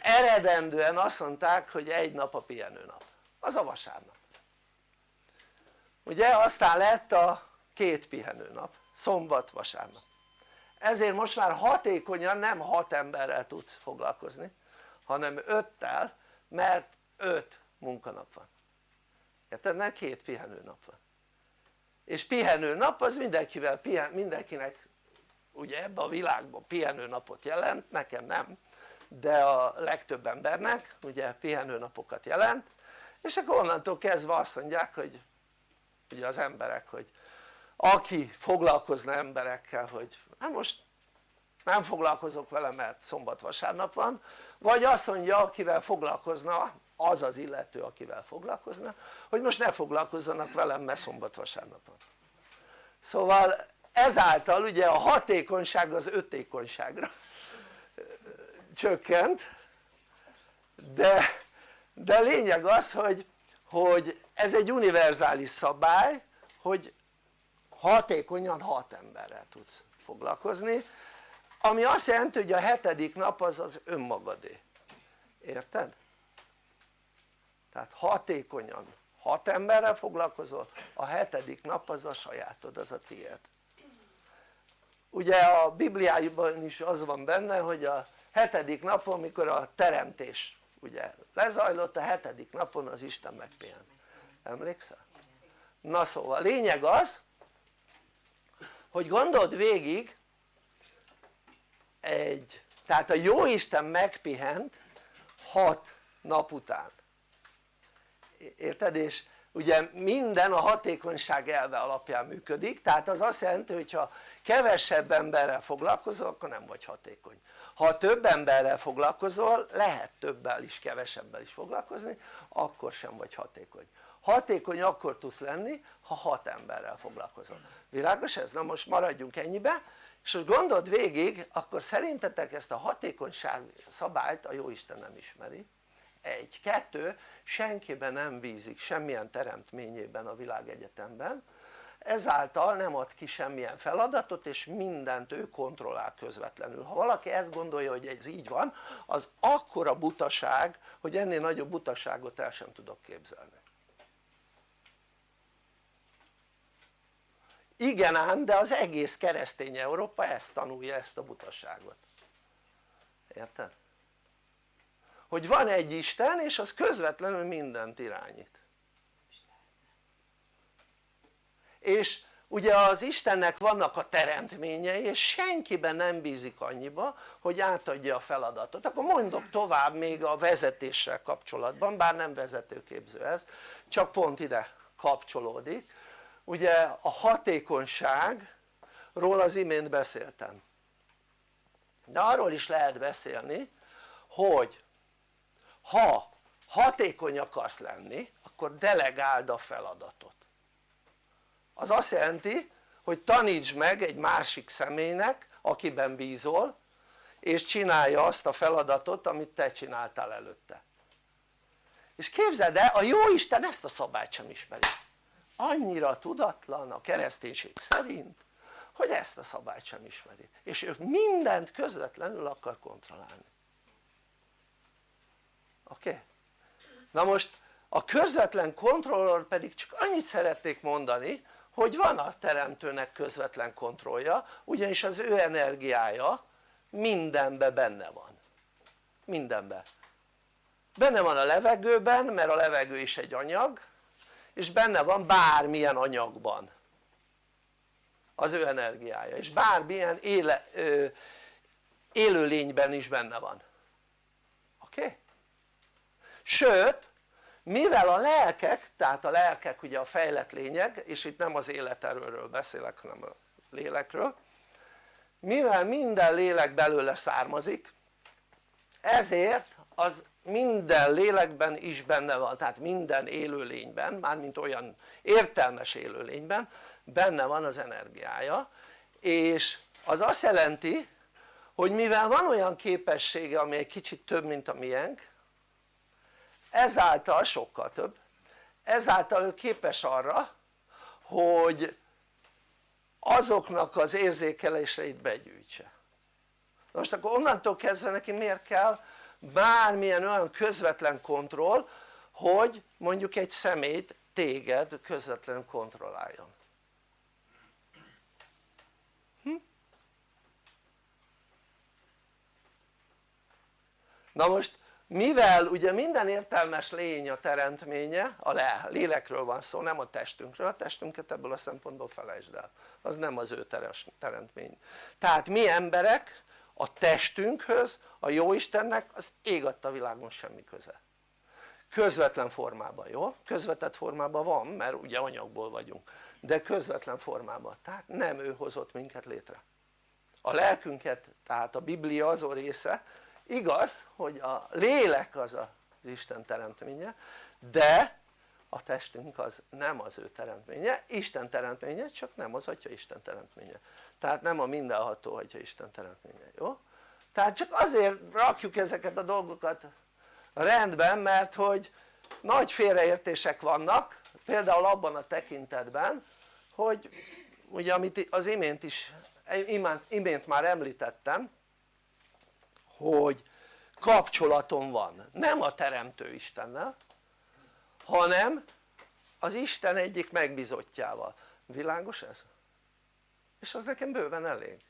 eredendően azt mondták hogy egy nap a pihenőnap. Az a vasárnap. Ugye aztán lett a két pihenőnap. Szombat vasárnap. Ezért most már hatékonyan nem hat emberrel tudsz foglalkozni hanem öttel mert öt munkanap van. Érted? mert két pihenőnap van. És pihenőnap az mindenkivel, mindenkinek ugye ebbe a világban pihenőnapot jelent, nekem nem de a legtöbb embernek ugye pihenőnapokat jelent és akkor onnantól kezdve azt mondják hogy ugye az emberek hogy aki foglalkozna emberekkel hogy hát most nem foglalkozok vele mert szombat vasárnap van vagy azt mondja akivel foglalkozna az az illető akivel foglalkozna hogy most ne foglalkozzanak velem mert szombat vasárnap van. Szóval ezáltal ugye a hatékonyság az ötékonyságra csökkent de, de lényeg az hogy, hogy ez egy univerzális szabály hogy hatékonyan hat emberrel tudsz foglalkozni ami azt jelenti hogy a hetedik nap az az önmagadé érted? tehát hatékonyan hat emberrel foglalkozol a hetedik nap az a sajátod, az a tiéd ugye a Bibliában is az van benne hogy a hetedik napon mikor a teremtés ugye lezajlott a hetedik napon az Isten megpihent emlékszel? na szóval lényeg az hogy gondold végig egy tehát a Jóisten megpihent hat nap után. Érted? és ugye minden a hatékonyság elve alapján működik tehát az azt jelenti hogy ha kevesebb emberrel foglalkozol akkor nem vagy hatékony. Ha több emberrel foglalkozol lehet többel is kevesebbel is foglalkozni akkor sem vagy hatékony hatékony akkor tudsz lenni ha hat emberrel foglalkozol. Világos ez? na most maradjunk ennyibe. És hogy gondold végig akkor szerintetek ezt a hatékonyság szabályt a Jóisten nem ismeri? Egy, kettő, senkiben nem bízik semmilyen teremtményében a világegyetemben. Ezáltal nem ad ki semmilyen feladatot és mindent ő kontrollál közvetlenül. Ha valaki ezt gondolja hogy ez így van az akkora butaság hogy ennél nagyobb butaságot el sem tudok képzelni igen ám de az egész keresztény Európa ezt tanulja ezt a butaságot. Érted? hogy van egy Isten és az közvetlenül mindent irányít. És ugye az Istennek vannak a teremtményei és senkiben nem bízik annyiba hogy átadja a feladatot. Akkor mondok tovább még a vezetéssel kapcsolatban bár nem vezetőképző ez csak pont ide kapcsolódik ugye a hatékonyságról az imént beszéltem. De arról is lehet beszélni hogy ha hatékony akarsz lenni akkor delegáld a feladatot. Az azt jelenti hogy tanítsd meg egy másik személynek akiben bízol és csinálja azt a feladatot amit te csináltál előtte. És képzeld el a Jóisten ezt a szabályt sem ismeri annyira tudatlan a kereszténység szerint hogy ezt a szabályt sem ismeri. És ő mindent közvetlenül akar kontrollálni. Oké? Na most a közvetlen kontrollor pedig csak annyit szeretnék mondani hogy van a teremtőnek közvetlen kontrollja ugyanis az ő energiája mindenben benne van. Mindenben benne van a levegőben mert a levegő is egy anyag és benne van bármilyen anyagban az ő energiája és bármilyen éle, ö, élőlényben is benne van oké? Okay? sőt mivel a lelkek, tehát a lelkek ugye a fejlett lények és itt nem az életerőről beszélek hanem a lélekről mivel minden lélek belőle származik ezért az minden lélekben is benne van, tehát minden élőlényben, mármint olyan értelmes élőlényben benne van az energiája és az azt jelenti hogy mivel van olyan képessége ami egy kicsit több mint a miénk ezáltal sokkal több ezáltal ő képes arra hogy azoknak az érzékeléseit begyűjtse. Most akkor onnantól kezdve neki miért kell bármilyen olyan közvetlen kontroll hogy mondjuk egy szemét téged közvetlenül kontrolláljon. Hm? na most mivel ugye minden értelmes lény a teremtménye, a lélekről van szó, nem a testünkről, a testünket ebből a szempontból felejtsd el, az nem az ő teremtmény. Tehát mi emberek a testünkhöz, a Jóistennek az ég adta világon semmi köze. Közvetlen formában, jó? közvetett formában van mert ugye anyagból vagyunk. De közvetlen formában, tehát nem ő hozott minket létre. A lelkünket, tehát a Biblia azon része. Igaz hogy a lélek az az Isten teremtménye de a testünk az nem az ő teremtménye, Isten teremtménye csak nem az Atya Isten teremtménye tehát nem a mindenható Atya Isten teremtménye, jó? tehát csak azért rakjuk ezeket a dolgokat rendben mert hogy nagy félreértések vannak például abban a tekintetben hogy ugye amit az imént is imént, imént már említettem hogy kapcsolatom van nem a teremtő Istennel hanem az Isten egyik megbizottjával, világos ez? És az nekem bőven elég.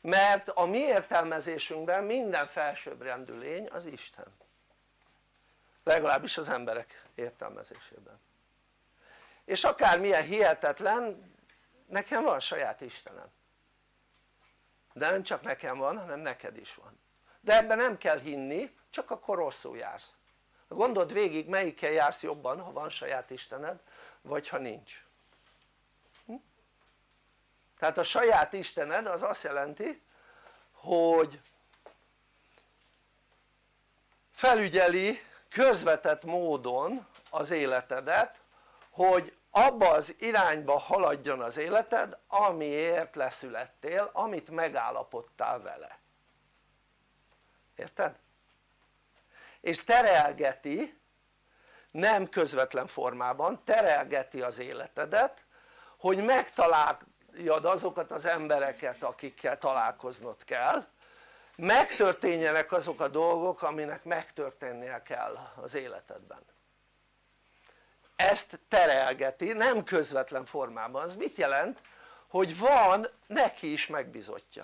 Mert a mi értelmezésünkben minden felsőbbrendű lény az Isten. Legalábbis az emberek értelmezésében. És akármilyen hihetetlen nekem van saját Istenem. De nem csak nekem van hanem neked is van. De ebben nem kell hinni csak akkor rosszul jársz. Gondold végig melyikkel jársz jobban ha van saját Istened vagy ha nincs? Tehát a saját Istened az azt jelenti hogy felügyeli közvetett módon az életedet hogy abba az irányba haladjon az életed amiért leszülettél, amit megállapodtál vele érted? és terelgeti nem közvetlen formában terelgeti az életedet hogy megtaláljad azokat az embereket akikkel találkoznod kell. Megtörténjenek azok a dolgok aminek megtörténnie kell az életedben. Ezt terelgeti nem közvetlen formában, az mit jelent? hogy van neki is megbizotja.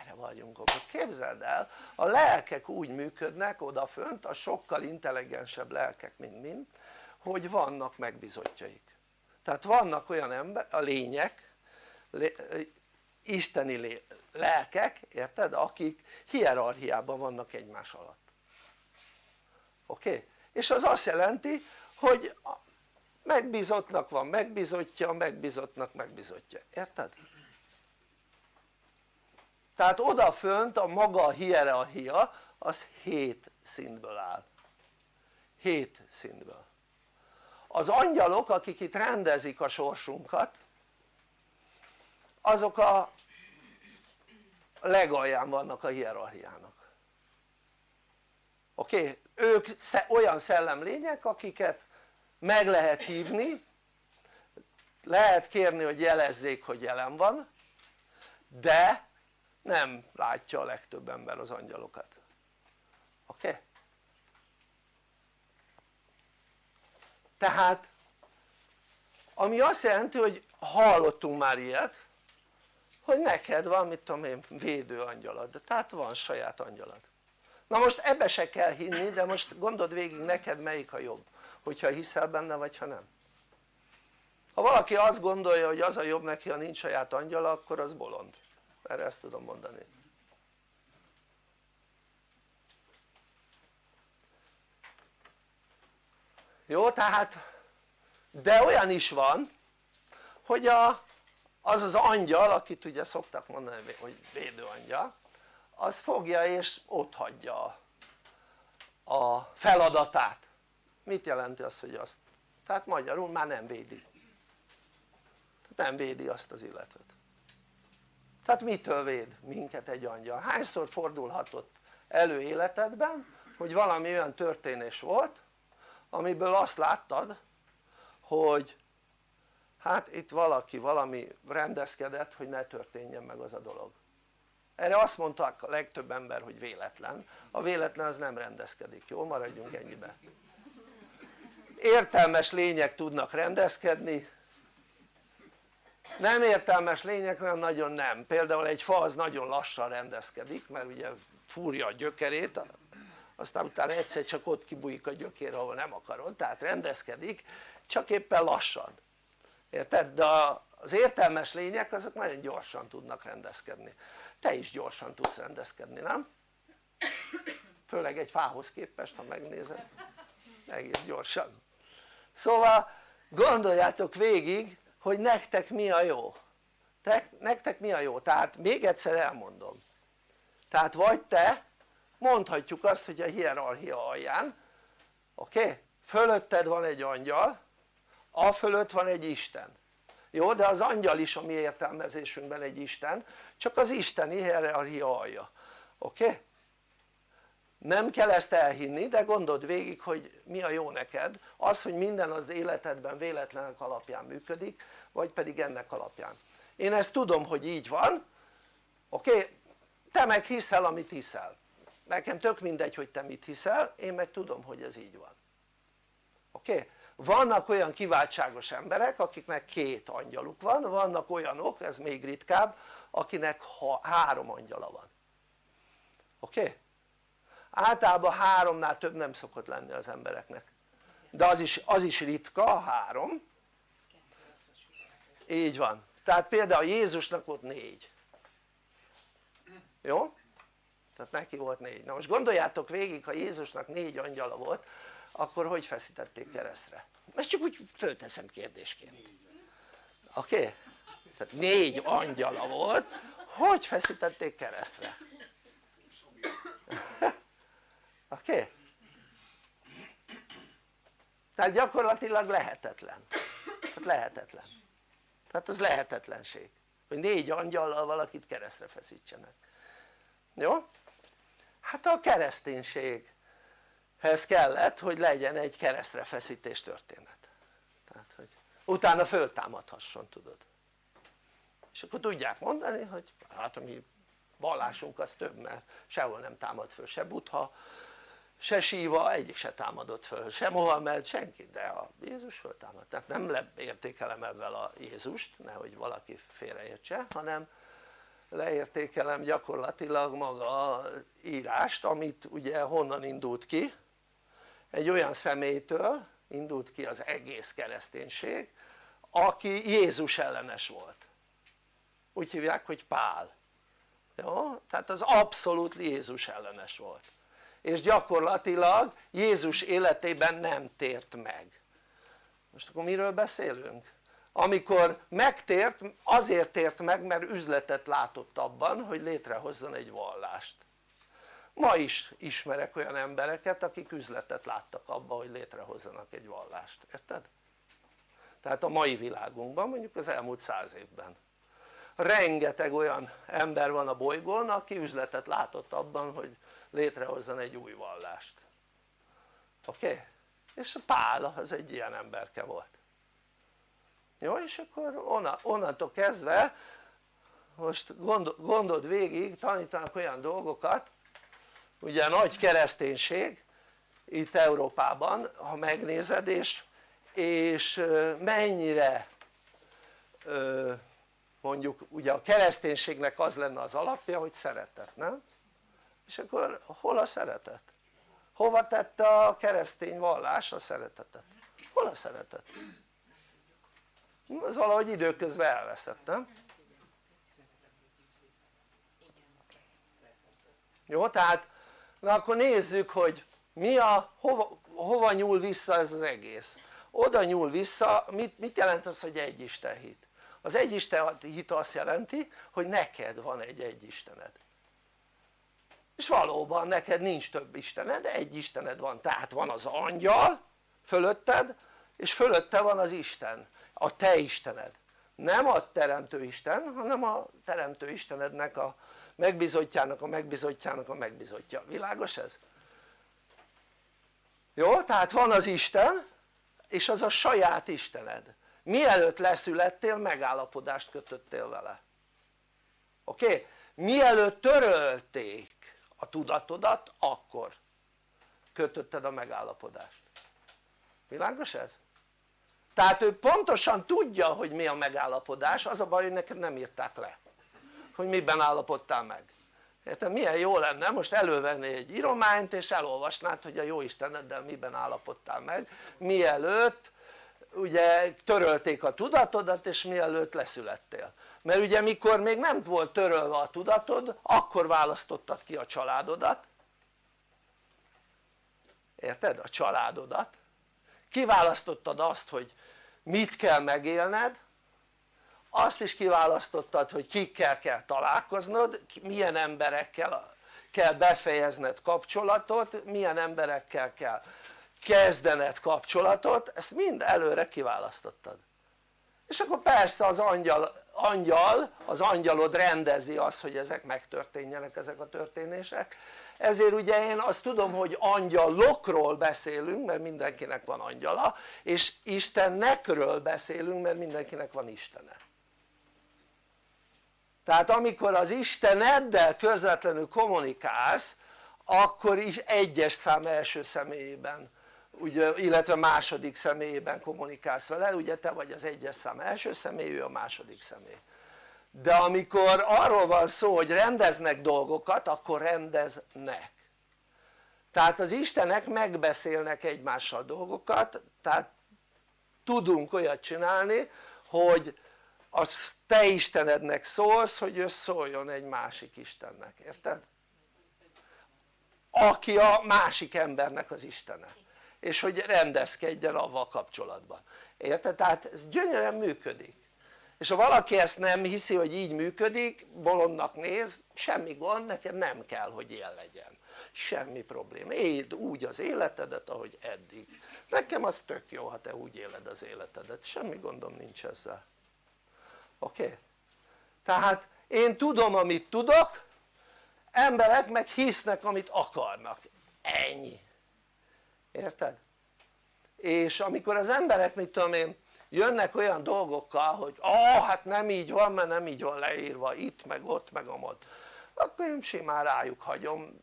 Erre vagyunk ott, képzeld el a lelkek úgy működnek odafönt a sokkal intelligensebb lelkek mint mind hogy vannak megbizotjaik. Tehát vannak olyan ember, a lények lé, isteni lelkek, érted? akik hierarchiában vannak egymás alatt oké? És az azt jelenti hogy megbízottnak van megbízottja, megbízottnak megbízottja, érted? tehát odafönt a maga hierarchia az 7 szintből áll 7 szintből az angyalok akik itt rendezik a sorsunkat azok a legalján vannak a hierarchiának oké? Ők olyan szellemlények akiket meg lehet hívni lehet kérni hogy jelezzék hogy jelen van de nem látja a legtöbb ember az angyalokat oké? Tehát ami azt jelenti hogy hallottunk már ilyet hogy neked van mit tudom én védő angyalad, tehát van saját angyalad. Na most ebbe se kell hinni de most gondold végig neked melyik a jobb. Hogyha hiszel benne vagy ha nem. Ha valaki azt gondolja hogy az a jobb neki ha nincs saját angyala akkor az bolond. Erre ezt tudom mondani. Jó tehát de olyan is van hogy a, az az angyal akit ugye szoktak mondani hogy védőangyal az fogja és ott hagyja a feladatát mit jelenti az hogy azt? tehát magyarul már nem védi nem védi azt az illetőt tehát mitől véd minket egy angyal? hányszor fordulhatott elő életedben hogy valami olyan történés volt amiből azt láttad hogy hát itt valaki valami rendezkedett hogy ne történjen meg az a dolog. Erre azt mondták a legtöbb ember hogy véletlen. A véletlen az nem rendezkedik, jó? maradjunk ennyibe. Értelmes lények tudnak rendezkedni. Nem értelmes lények olyan nagyon nem, például egy fa az nagyon lassan rendezkedik mert ugye fúrja a gyökerét aztán utána egyszer csak ott kibújik a gyökér ahol nem akarod, tehát rendezkedik csak éppen lassan érted? de az értelmes lények azok nagyon gyorsan tudnak rendezkedni te is gyorsan tudsz rendezkedni nem? főleg egy fához képest ha megnézed egész gyorsan szóval gondoljátok végig hogy nektek mi a jó te, nektek mi a jó? tehát még egyszer elmondom tehát vagy te mondhatjuk azt hogy a hierarchia alján oké? Okay? fölötted van egy angyal a fölött van egy Isten jó de az angyal is a mi értelmezésünkben egy Isten csak az isteni hierarchia alja oké? Okay? nem kell ezt elhinni de gondold végig hogy mi a jó neked az hogy minden az életedben véletlenek alapján működik vagy pedig ennek alapján én ezt tudom hogy így van oké? Okay? te meg hiszel amit hiszel nekem tök mindegy hogy te mit hiszel én meg tudom hogy ez így van oké? Okay? Vannak olyan kiváltságos emberek akiknek két angyaluk van, vannak olyanok, ez még ritkább, akinek ha, három angyala van oké? Okay? általában háromnál több nem szokott lenni az embereknek de az is, az is ritka, három így van, tehát például Jézusnak volt négy jó? tehát neki volt négy, na most gondoljátok végig ha Jézusnak négy angyala volt akkor hogy feszítették keresztre? ezt csak úgy fölteszem kérdésként oké? Okay? tehát négy angyala volt hogy feszítették keresztre? oké? Okay? tehát gyakorlatilag lehetetlen tehát lehetetlen tehát az lehetetlenség hogy négy angyallal valakit keresztre feszítsenek jó? hát a kereszténységhez kellett hogy legyen egy keresztre feszítés történet. Tehát hogy utána föltámadhasson tudod. És akkor tudják mondani hogy hát a mi vallásunk az több mert sehol nem támad föl se Buddha se Síva egyik se támadott föl, se Mohamed, senki, de a Jézus föltámad, tehát nem leértékelem ebben a Jézust, nehogy valaki félreértse, hanem leértékelem gyakorlatilag maga írást, amit ugye honnan indult ki, egy olyan személytől indult ki az egész kereszténység, aki Jézus ellenes volt, úgy hívják, hogy Pál, jó? tehát az abszolút Jézus ellenes volt. És gyakorlatilag Jézus életében nem tért meg. Most akkor miről beszélünk? amikor megtért azért tért meg mert üzletet látott abban hogy létrehozzon egy vallást ma is ismerek olyan embereket akik üzletet láttak abban hogy létrehozzanak egy vallást, érted? tehát a mai világunkban mondjuk az elmúlt száz évben rengeteg olyan ember van a bolygón aki üzletet látott abban hogy létrehozzon egy új vallást oké? Okay? és Pál az egy ilyen emberke volt jó és akkor onnantól kezdve most gondold végig tanítanak olyan dolgokat ugye nagy kereszténység itt Európában ha megnézed és, és mennyire mondjuk ugye a kereszténységnek az lenne az alapja hogy szeretet, nem? és akkor hol a szeretet? hova tette a keresztény vallás a szeretetet? hol a szeretet? az valahogy időközben elveszett, nem? jó tehát na akkor nézzük hogy mi a hova, hova nyúl vissza ez az egész. Oda nyúl vissza mit, mit jelent az hogy egy Isten hit? az egy Isten hit azt jelenti hogy neked van egy egy Istened. És valóban neked nincs több Istened, egy Istened van, tehát van az angyal fölötted és fölötte van az Isten, a te Istened. Nem a teremtő Isten hanem a teremtő Istenednek a megbizotjának a megbizotjának a megbizotja, világos ez? jó? tehát van az Isten és az a saját Istened mielőtt leszülettél megállapodást kötöttél vele oké? Okay? mielőtt törölték a tudatodat akkor kötötted a megállapodást világos ez? tehát ő pontosan tudja hogy mi a megállapodás az a baj hogy neked nem írták le hogy miben állapodtál meg érted? milyen jó lenne most elővenni egy írományt és elolvasnád hogy a jó Isteneddel miben állapodtál meg mielőtt ugye törölték a tudatodat és mielőtt leszülettél mert ugye mikor még nem volt törölve a tudatod akkor választottad ki a családodat érted? a családodat kiválasztottad azt hogy mit kell megélned azt is kiválasztottad hogy kikkel kell találkoznod milyen emberekkel kell befejezned kapcsolatot milyen emberekkel kell kezdened kapcsolatot ezt mind előre kiválasztottad. És akkor persze az angyal, angyal az angyalod rendezi azt hogy ezek megtörténjenek ezek a történések. Ezért ugye én azt tudom hogy angyalokról beszélünk mert mindenkinek van angyala és Istennekről beszélünk mert mindenkinek van Istene tehát amikor az Isteneddel közvetlenül kommunikálsz akkor is egyes szám első személyében ugye, illetve második személyében kommunikálsz vele, ugye te vagy az egyes szám első személy, ő a második személy. De amikor arról van szó hogy rendeznek dolgokat akkor rendeznek. Tehát az Istenek megbeszélnek egymással dolgokat tehát tudunk olyat csinálni hogy a te Istenednek szólsz hogy ő szóljon egy másik Istennek, érted? aki a másik embernek az Istene. És hogy rendezkedjen avval kapcsolatban, érted? tehát ez gyönyörűen működik. És ha valaki ezt nem hiszi hogy így működik bolondnak néz semmi gond neked nem kell hogy ilyen legyen. Semmi probléma, éld úgy az életedet ahogy eddig. Nekem az tök jó ha te úgy éled az életedet, semmi gondom nincs ezzel oké? Okay? tehát én tudom amit tudok emberek meg hisznek amit akarnak, ennyi érted? és amikor az emberek mit tudom én jönnek olyan dolgokkal hogy ah hát nem így van mert nem így van leírva itt meg ott meg amott akkor én simán rájuk hagyom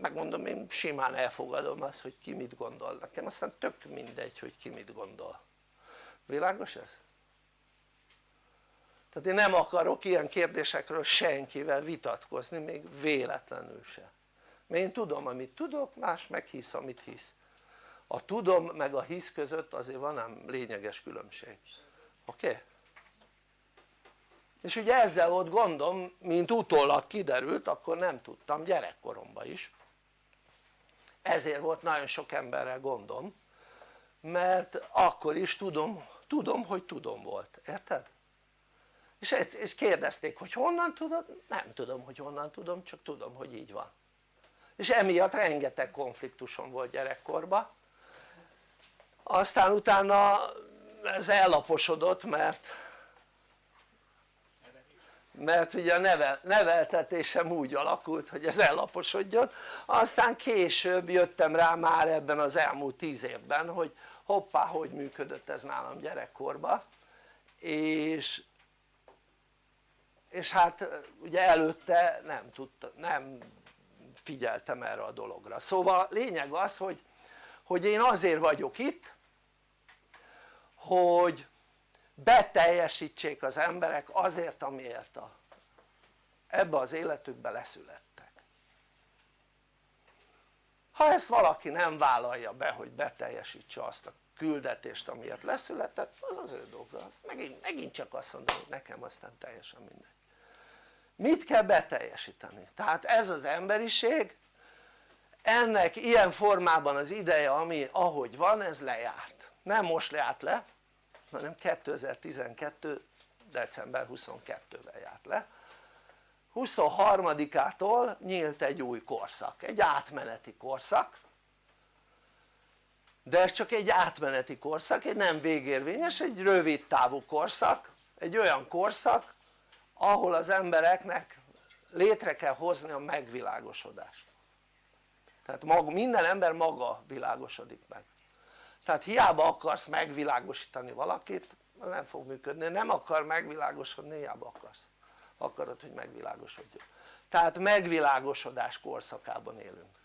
megmondom én simán elfogadom azt hogy ki mit gondol nekem aztán tök mindegy hogy ki mit gondol világos ez? Tehát én nem akarok ilyen kérdésekről senkivel vitatkozni még véletlenül se mert én tudom amit tudok más meg hisz amit hisz a tudom meg a hisz között azért van ám lényeges különbség oké? Okay? és ugye ezzel volt gondom mint utólag kiderült akkor nem tudtam gyerekkoromban is ezért volt nagyon sok emberrel gondom mert akkor is tudom, tudom hogy tudom volt, érted? És, és kérdezték hogy honnan tudod? nem tudom hogy honnan tudom csak tudom hogy így van. És emiatt rengeteg konfliktusom volt gyerekkorban. Aztán utána ez ellaposodott mert mert ugye a nevel, neveltetésem úgy alakult hogy ez ellaposodjon. Aztán később jöttem rá már ebben az elmúlt tíz évben hogy hoppá hogy működött ez nálam gyerekkorban. És és hát ugye előtte nem tudta, nem figyeltem erre a dologra. Szóval lényeg az hogy, hogy én azért vagyok itt hogy beteljesítsék az emberek azért amiért a, ebbe az életükbe leszülettek. Ha ezt valaki nem vállalja be hogy beteljesítse azt a küldetést amiért leszületett az az ő dolga. Megint, megint csak azt mondom hogy nekem aztán teljesen mindegy mit kell beteljesíteni? tehát ez az emberiség ennek ilyen formában az ideje ami ahogy van ez lejárt. Nem most lejárt le hanem 2012 december 22-ben járt le. 23-ától nyílt egy új korszak, egy átmeneti korszak. De ez csak egy átmeneti korszak, egy nem végérvényes, egy rövid távú korszak egy olyan korszak ahol az embereknek létre kell hozni a megvilágosodást. Tehát maga, minden ember maga világosodik meg. Tehát hiába akarsz megvilágosítani valakit az nem fog működni, nem akar megvilágosodni hiába akarsz. Akarod hogy megvilágosodjon. Tehát megvilágosodás korszakában élünk.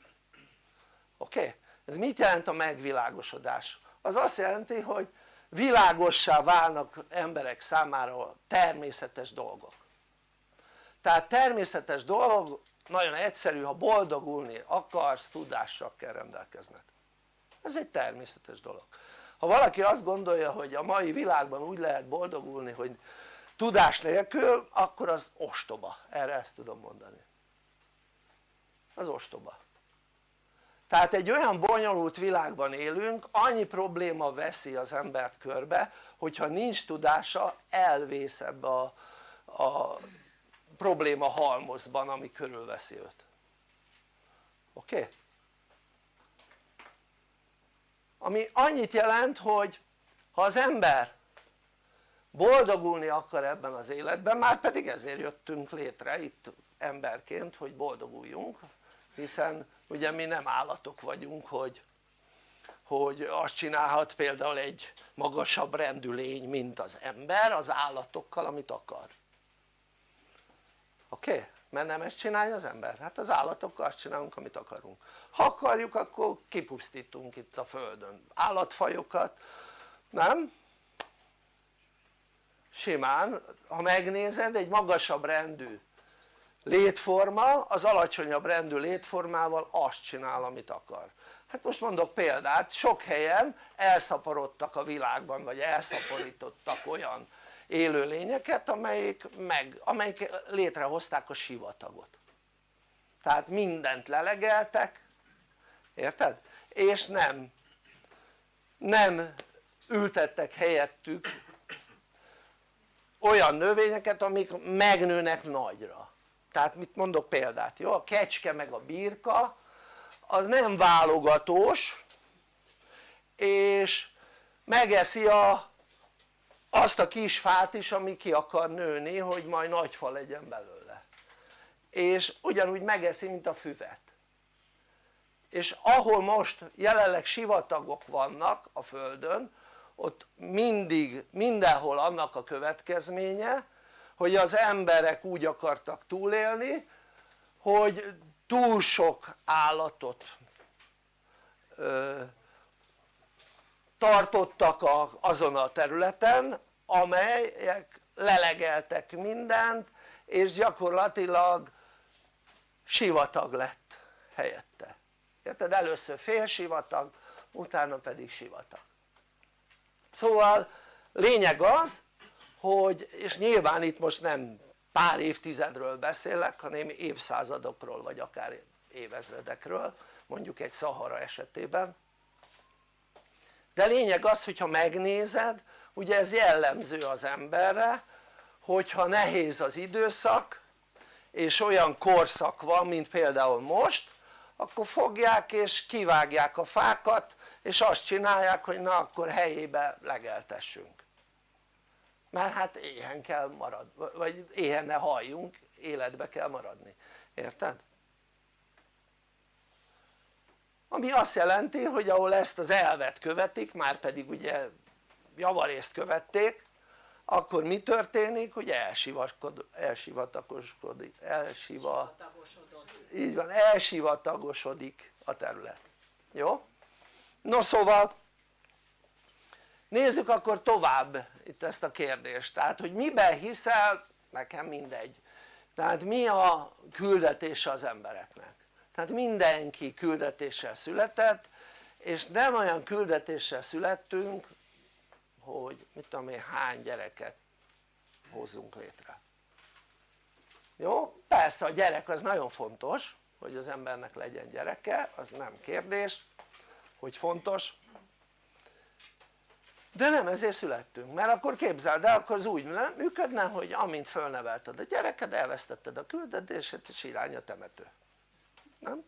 Oké? Ez mit jelent a megvilágosodás? az azt jelenti hogy világossá válnak emberek számára természetes dolgok. Tehát természetes dolog nagyon egyszerű ha boldogulni akarsz tudással kell rendelkezned. Ez egy természetes dolog. Ha valaki azt gondolja hogy a mai világban úgy lehet boldogulni hogy tudás nélkül akkor az ostoba, erre ezt tudom mondani. Az ostoba tehát egy olyan bonyolult világban élünk annyi probléma veszi az embert körbe hogyha nincs tudása elvész ebbe a, a probléma halmozban ami körülveszi őt oké? Ami annyit jelent hogy ha az ember boldogulni akar ebben az életben már pedig ezért jöttünk létre itt emberként hogy boldoguljunk hiszen ugye mi nem állatok vagyunk hogy, hogy azt csinálhat például egy magasabb rendű lény mint az ember az állatokkal amit akar oké? Okay? mert nem ezt csinálja az ember? hát az állatokkal azt csinálunk amit akarunk ha akarjuk akkor kipusztítunk itt a földön állatfajokat nem? simán ha megnézed egy magasabb rendű létforma az alacsonyabb rendű létformával azt csinál amit akar. Hát most mondok példát sok helyen elszaporodtak a világban vagy elszaporítottak olyan élőlényeket amelyik, meg, amelyik létrehozták a sivatagot. Tehát mindent lelegeltek érted? és nem nem ültettek helyettük olyan növényeket amik megnőnek nagyra tehát mit mondok példát jó? a kecske meg a birka az nem válogatós és megeszi a, azt a kis fát is ami ki akar nőni hogy majd nagy fa legyen belőle és ugyanúgy megeszi mint a füvet és ahol most jelenleg sivatagok vannak a földön ott mindig mindenhol annak a következménye hogy az emberek úgy akartak túlélni hogy túl sok állatot ö, tartottak a, azon a területen amelyek lelegeltek mindent és gyakorlatilag sivatag lett helyette érted? először félsivatag utána pedig sivatag szóval lényeg az hogy és nyilván itt most nem pár évtizedről beszélek hanem évszázadokról vagy akár évezredekről mondjuk egy Szahara esetében. De lényeg az hogyha megnézed ugye ez jellemző az emberre hogyha nehéz az időszak és olyan korszak van mint például most akkor fogják és kivágják a fákat és azt csinálják hogy na akkor helyébe legeltessünk mert hát éhen kell marad, vagy éhen ne halljunk, életbe kell maradni, érted? ami azt jelenti hogy ahol ezt az elvet követik, már pedig ugye javarészt követték akkor mi történik? hogy elsivatagosodik, elsiva, így van, elsivatagosodik a terület, jó? no szóval nézzük akkor tovább itt ezt a kérdést, tehát hogy miben hiszel, nekem mindegy. Tehát mi a küldetése az embereknek? Tehát mindenki küldetéssel született és nem olyan küldetéssel születtünk hogy mit tudom én hány gyereket hozzunk létre. Jó? persze a gyerek az nagyon fontos hogy az embernek legyen gyereke az nem kérdés hogy fontos de nem ezért születtünk. Mert akkor képzeld el akkor az úgy működne hogy amint fölnevelted a gyereked elvesztetted a küldetését és irány a temető. Nem?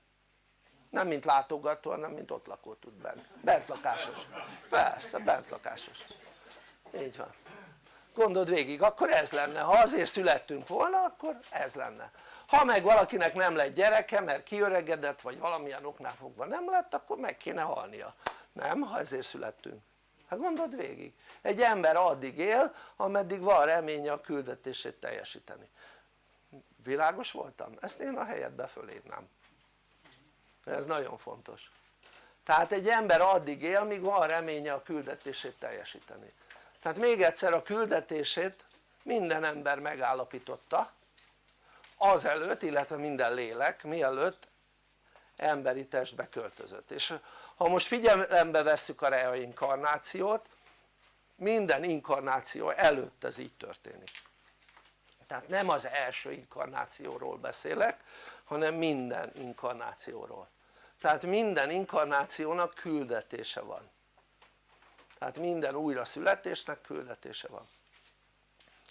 nem mint látogató hanem mint ott lakó tud bent, bentlakásos. Persze bentlakásos. Így van. Gondold végig akkor ez lenne. Ha azért születtünk volna akkor ez lenne. Ha meg valakinek nem lett gyereke mert kiöregedett vagy valamilyen oknál fogva nem lett akkor meg kéne halnia. Nem ha ezért születtünk hát gondold végig. Egy ember addig él ameddig van reménye a küldetését teljesíteni. Világos voltam? ezt én a helyedbe fölírnám ez nagyon fontos. Tehát egy ember addig él míg van reménye a küldetését teljesíteni. Tehát még egyszer a küldetését minden ember megállapította azelőtt illetve minden lélek mielőtt emberi testbe költözött. És ha most figyelembe vesszük a reinkarnációt minden inkarnáció előtt ez így történik. Tehát nem az első inkarnációról beszélek hanem minden inkarnációról. Tehát minden inkarnációnak küldetése van. Tehát minden újra születésnek küldetése van.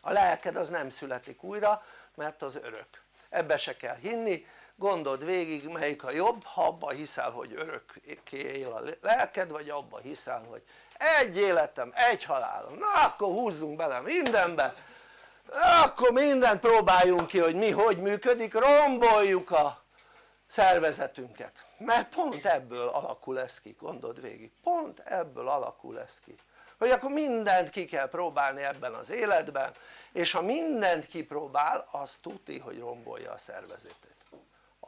A lelked az nem születik újra mert az örök. Ebbe se kell hinni gondold végig melyik a jobb ha abba hiszel hogy örökké él a lelked vagy abba hiszel hogy egy életem, egy halálom, na akkor húzzunk bele mindenbe. Akkor mindent próbáljunk ki hogy mi hogy működik, romboljuk a szervezetünket. Mert pont ebből alakul ez ki, gondold végig, pont ebből alakul ez ki. Hogy akkor mindent ki kell próbálni ebben az életben és ha mindent kipróbál az tuti hogy rombolja a szervezetét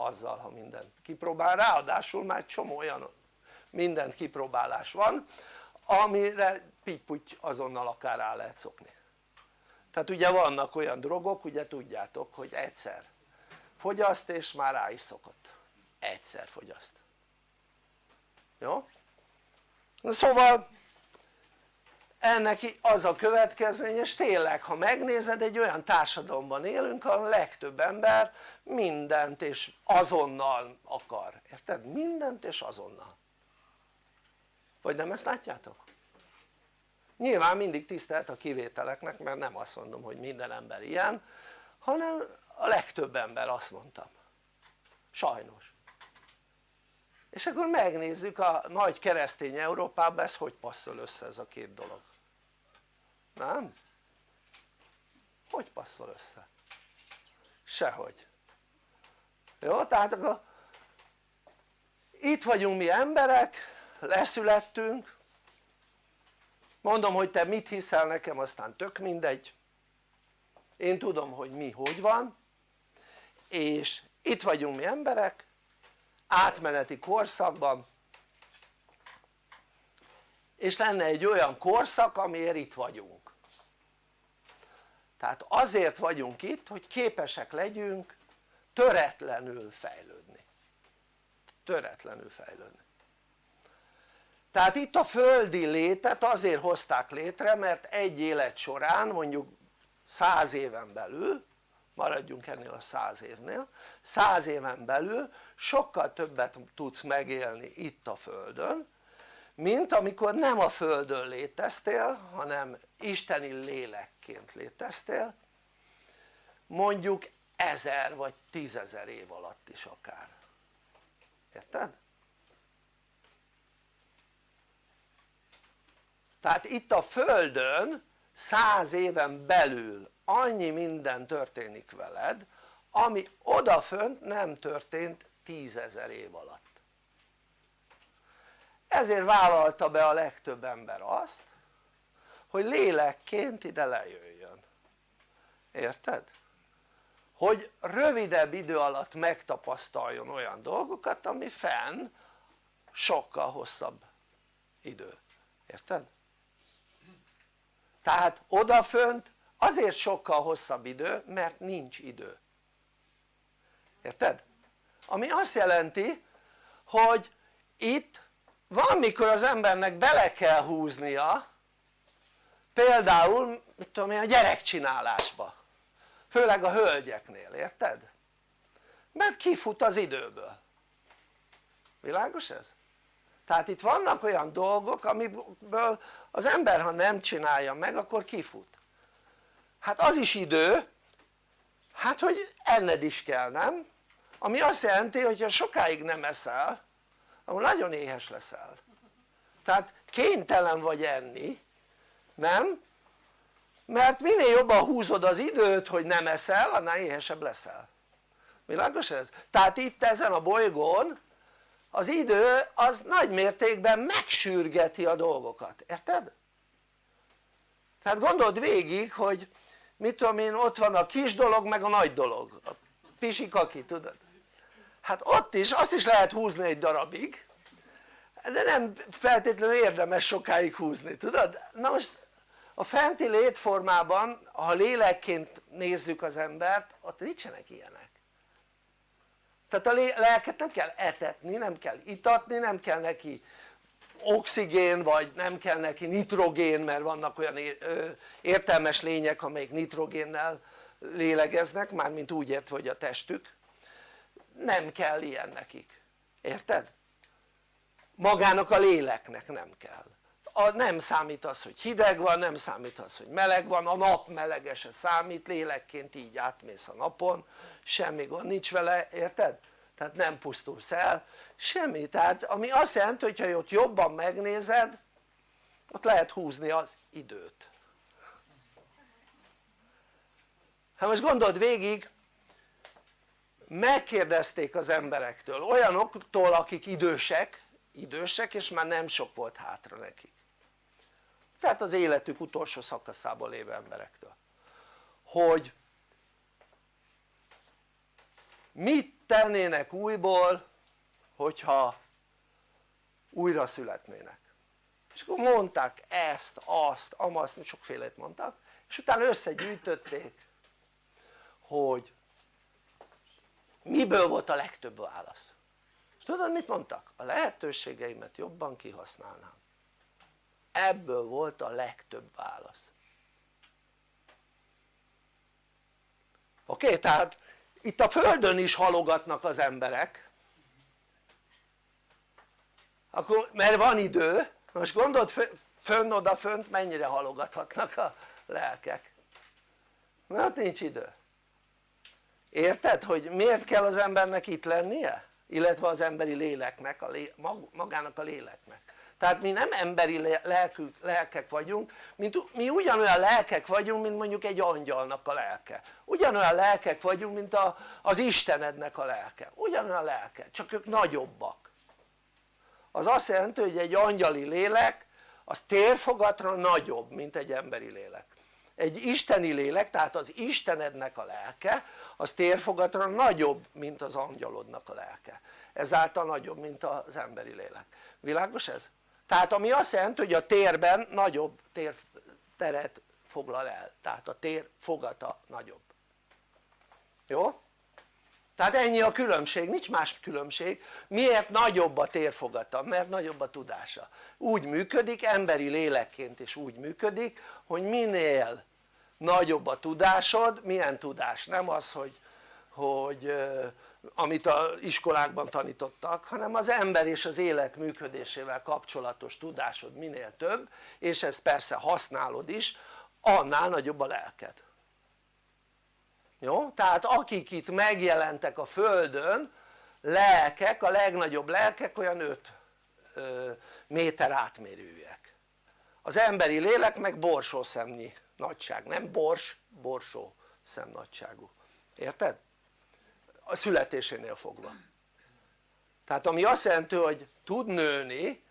azzal ha mindent kipróbál. Ráadásul már csomó olyan mindent kipróbálás van amire pitty azonnal akár rá lehet szokni. Tehát ugye vannak olyan drogok ugye tudjátok hogy egyszer fogyaszt és már rá is szokott. Egyszer fogyaszt. Jó? szóval ennek az a következmény és tényleg ha megnézed egy olyan társadalomban élünk ahol a legtöbb ember mindent és azonnal akar, érted? mindent és azonnal. Vagy nem ezt látjátok? nyilván mindig tisztelt a kivételeknek mert nem azt mondom hogy minden ember ilyen hanem a legtöbb ember azt mondtam. Sajnos. És akkor megnézzük a nagy keresztény Európában ez hogy passzol össze ez a két dolog nem? hogy passzol össze? sehogy jó? tehát akkor itt vagyunk mi emberek leszülettünk mondom hogy te mit hiszel nekem aztán tök mindegy én tudom hogy mi hogy van és itt vagyunk mi emberek átmeneti korszakban és lenne egy olyan korszak amiért itt vagyunk tehát azért vagyunk itt hogy képesek legyünk töretlenül fejlődni. Töretlenül fejlődni. Tehát itt a földi létet azért hozták létre mert egy élet során mondjuk száz éven belül maradjunk ennél a száz évnél száz éven belül sokkal többet tudsz megélni itt a földön mint amikor nem a földön léteztél hanem isteni lélekként léteztél. Mondjuk ezer vagy tízezer év alatt is akár. Érted? tehát itt a földön száz éven belül annyi minden történik veled ami odafönt nem történt tízezer év alatt. Ezért vállalta be a legtöbb ember azt hogy lélekként ide lejöjjön érted? hogy rövidebb idő alatt megtapasztaljon olyan dolgokat ami fenn sokkal hosszabb idő, érted? tehát odafönt azért sokkal hosszabb idő mert nincs idő érted? ami azt jelenti hogy itt van mikor az embernek bele kell húznia például mit tudom én a gyerekcsinálásba főleg a hölgyeknél, érted? mert kifut az időből világos ez? tehát itt vannak olyan dolgok amiből az ember ha nem csinálja meg akkor kifut hát az is idő hát hogy enned is kell nem? ami azt jelenti hogy ha sokáig nem eszel akkor nagyon éhes leszel tehát kénytelen vagy enni nem? mert minél jobban húzod az időt hogy nem eszel annál éhesebb leszel világos ez? tehát itt ezen a bolygón az idő az nagy mértékben megsürgeti a dolgokat, érted? tehát gondold végig hogy mit tudom én ott van a kis dolog meg a nagy dolog a pisikaki tudod hát ott is azt is lehet húzni egy darabig de nem feltétlenül érdemes sokáig húzni tudod? na most a fenti létformában ha lélekként nézzük az embert ott nincsenek ilyenek. Tehát a lelket nem kell etetni, nem kell itatni, nem kell neki oxigén vagy nem kell neki nitrogén mert vannak olyan értelmes lények amelyik nitrogénnel lélegeznek mármint úgy ért hogy a testük. Nem kell ilyen nekik, érted? magának a léleknek nem kell a, nem számít az hogy hideg van, nem számít az hogy meleg van, a nap melege se számít, lélekként így átmész a napon, semmi gond nincs vele, érted? tehát nem pusztulsz el, semmi, tehát ami azt jelenti hogy ha ott jobban megnézed ott lehet húzni az időt. Hát most gondold végig megkérdezték az emberektől olyanoktól akik idősek idősek és már nem sok volt hátra nekik tehát az életük utolsó szakaszában lévő emberektől. Hogy mit tennének újból hogyha újra születnének? És akkor mondták ezt, azt, amazt, sokfélét mondtak és utána összegyűjtötték hogy miből volt a legtöbb válasz. És tudod mit mondtak? a lehetőségeimet jobban kihasználnám ebből volt a legtöbb válasz. Oké? Tehát itt a földön is halogatnak az emberek. Akkor, mert van idő. Most gondold fönn oda fönt mennyire halogathatnak a lelkek. Mert nincs idő. Érted hogy miért kell az embernek itt lennie? illetve az emberi léleknek, a lé, magának a léleknek tehát mi nem emberi lelkük, lelkek vagyunk mint mi ugyanolyan lelkek vagyunk mint mondjuk egy angyalnak a lelke. Ugyanolyan lelkek vagyunk mint a, az Istenednek a lelke. Ugyanolyan lelke csak ők nagyobbak. Az azt jelenti hogy egy angyali lélek az térfogatra nagyobb mint egy emberi lélek. Egy isteni lélek tehát az Istenednek a lelke az térfogatra nagyobb mint az angyalodnak a lelke. Ezáltal nagyobb mint az emberi lélek. Világos ez? Tehát ami azt jelenti hogy a térben nagyobb tér, teret foglal el tehát a tér fogata nagyobb jó? tehát ennyi a különbség, nincs más különbség miért nagyobb a térfogata? mert nagyobb a tudása úgy működik, emberi lélekként is úgy működik hogy minél nagyobb a tudásod, milyen tudás? nem az hogy, hogy amit a iskolákban tanítottak hanem az ember és az élet működésével kapcsolatos tudásod minél több és ezt persze használod is annál nagyobb a lelked jó? tehát akik itt megjelentek a földön lelkek, a legnagyobb lelkek olyan 5 méter átmérőjek az emberi lélek meg borsószemnyi nagyság, nem bors, borsó nagyságú. érted? A születésénél fogva. Tehát ami azt jelenti hogy tud nőni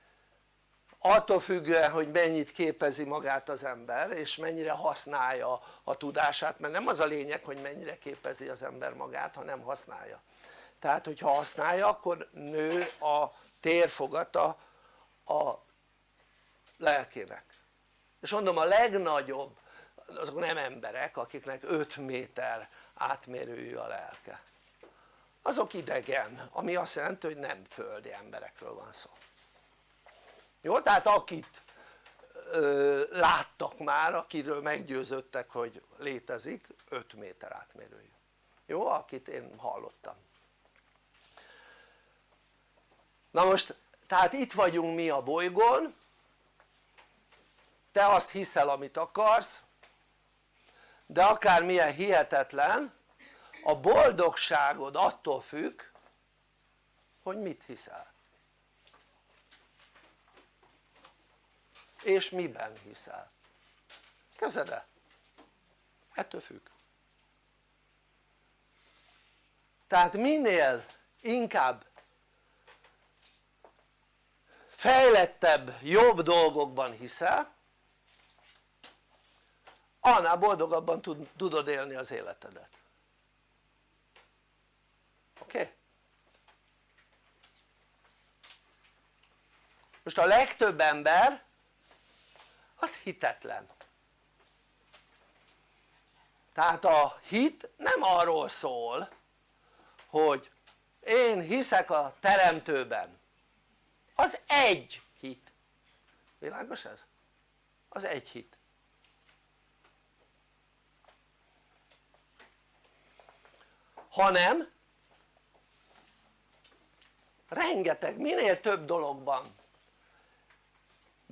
attól függően hogy mennyit képezi magát az ember és mennyire használja a tudását mert nem az a lényeg hogy mennyire képezi az ember magát hanem használja. Tehát hogyha használja akkor nő a térfogata a lelkének. És mondom a legnagyobb azok nem emberek akiknek 5 méter átmérőjű a lelke azok idegen ami azt jelenti hogy nem földi emberekről van szó jó? tehát akit ö, láttak már akiről meggyőződtek hogy létezik 5 méter átmérőjű jó? akit én hallottam na most tehát itt vagyunk mi a bolygón te azt hiszel amit akarsz de akármilyen hihetetlen a boldogságod attól függ hogy mit hiszel. És miben hiszel. Képzeld el? Ettől függ. Tehát minél inkább fejlettebb, jobb dolgokban hiszel annál boldogabban tudod élni az életedet oké? Okay? Most a legtöbb ember az hitetlen. Tehát a hit nem arról szól hogy én hiszek a teremtőben. Az egy hit. Világos ez? az egy hit. Hanem rengeteg, minél több dologban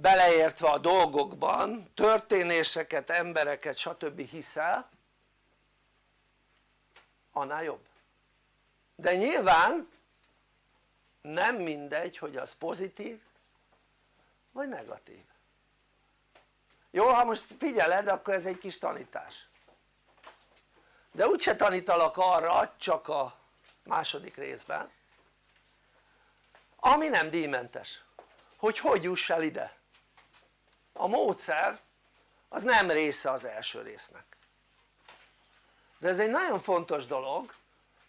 beleértve a dolgokban történéseket, embereket stb. hiszel annál jobb. De nyilván nem mindegy hogy az pozitív vagy negatív. Jó ha most figyeled akkor ez egy kis tanítás. De úgyse tanítalak arra csak a második részben ami nem díjmentes. Hogy hogy juss el ide a módszer az nem része az első résznek de ez egy nagyon fontos dolog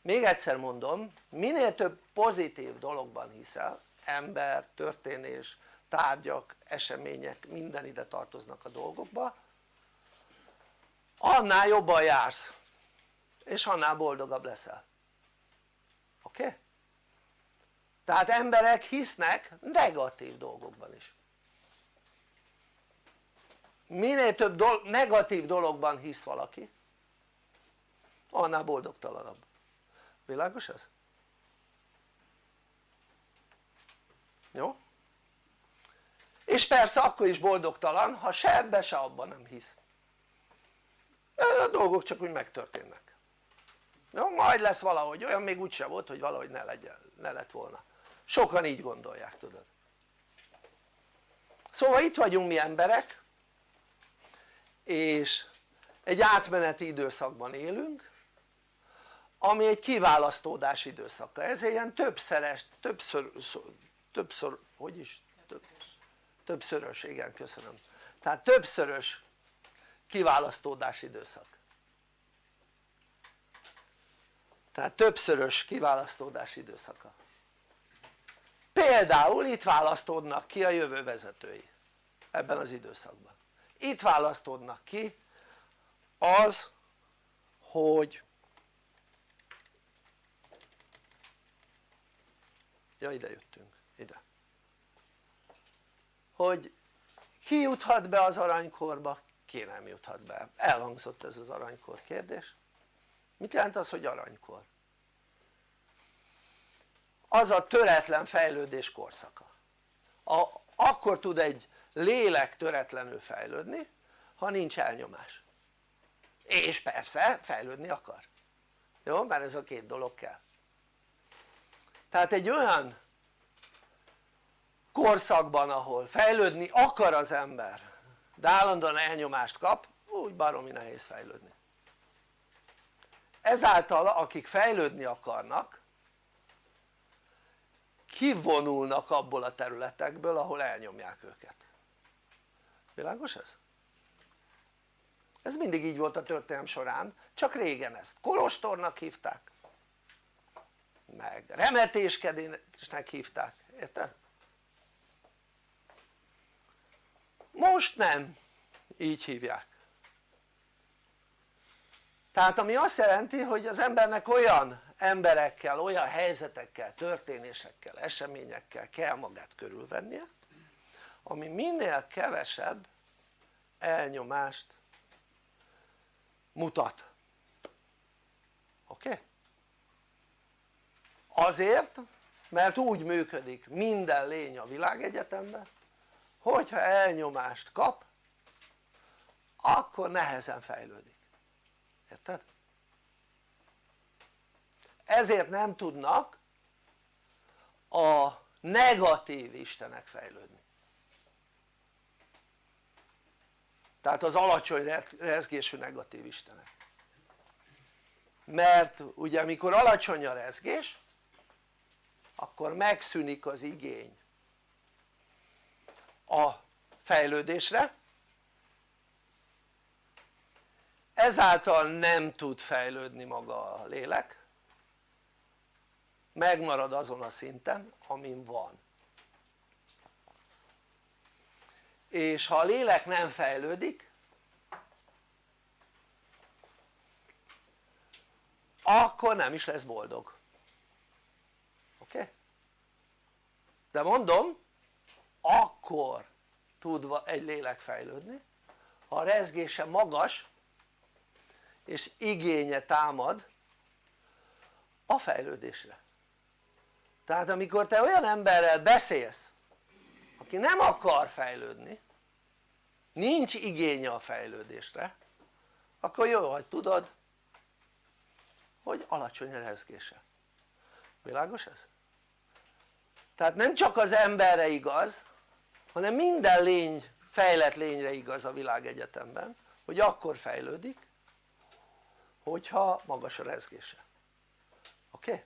még egyszer mondom minél több pozitív dologban hiszel ember, történés, tárgyak, események minden ide tartoznak a dolgokba annál jobban jársz és annál boldogabb leszel oké? Okay? tehát emberek hisznek negatív dolgokban is minél több dolog, negatív dologban hisz valaki annál boldogtalanabb világos ez? jó? és persze akkor is boldogtalan ha se ebbe se abban nem hisz a dolgok csak úgy megtörténnek jó? majd lesz valahogy olyan még úgyse volt hogy valahogy ne, legyen, ne lett volna sokan így gondolják tudod szóval itt vagyunk mi emberek és egy átmeneti időszakban élünk ami egy kiválasztódás időszaka, ezért ilyen többszeres, többször, többször, hogy is? Több, többszörös, igen köszönöm. Tehát többszörös kiválasztódás időszak. Tehát többszörös kiválasztódás időszaka. Például itt választódnak ki a jövő vezetői ebben az időszakban itt választódnak ki az hogy ja ide jöttünk, ide. Hogy ki juthat be az aranykorba, ki nem juthat be, elhangzott ez az aranykor kérdés. Mit jelent az hogy aranykor? az a töretlen fejlődés korszaka. A, akkor tud egy lélek töretlenül fejlődni ha nincs elnyomás. És persze fejlődni akar. Jó? mert ez a két dolog kell. Tehát egy olyan korszakban ahol fejlődni akar az ember de állandóan elnyomást kap úgy baromi nehéz fejlődni. Ezáltal akik fejlődni akarnak kivonulnak abból a területekből ahol elnyomják őket világos ez? ez mindig így volt a történelem során. Csak régen ezt. Kolostornak hívták. Meg remetéskedésnek hívták, érted? most nem. Így hívják. Tehát ami azt jelenti hogy az embernek olyan emberekkel, olyan helyzetekkel, történésekkel, eseményekkel kell magát körülvennie ami minél kevesebb elnyomást mutat oké? Okay? azért mert úgy működik minden lény a világegyetemben hogyha elnyomást kap akkor nehezen fejlődik érted? ezért nem tudnak a negatív istenek fejlődni tehát az alacsony rezgésű negatív istenek. Mert ugye amikor alacsony a rezgés akkor megszűnik az igény a fejlődésre. Ezáltal nem tud fejlődni maga a lélek. Megmarad azon a szinten amin van és ha a lélek nem fejlődik akkor nem is lesz boldog oké? Okay? de mondom akkor tud egy lélek fejlődni ha a rezgése magas és igénye támad a fejlődésre tehát amikor te olyan emberrel beszélsz aki nem akar fejlődni nincs igénye a fejlődésre akkor jó hogy tudod hogy alacsony a rezgése világos ez? tehát nem csak az emberre igaz hanem minden lény, fejlett lényre igaz a világegyetemben hogy akkor fejlődik hogyha magas a rezgése oké? Okay?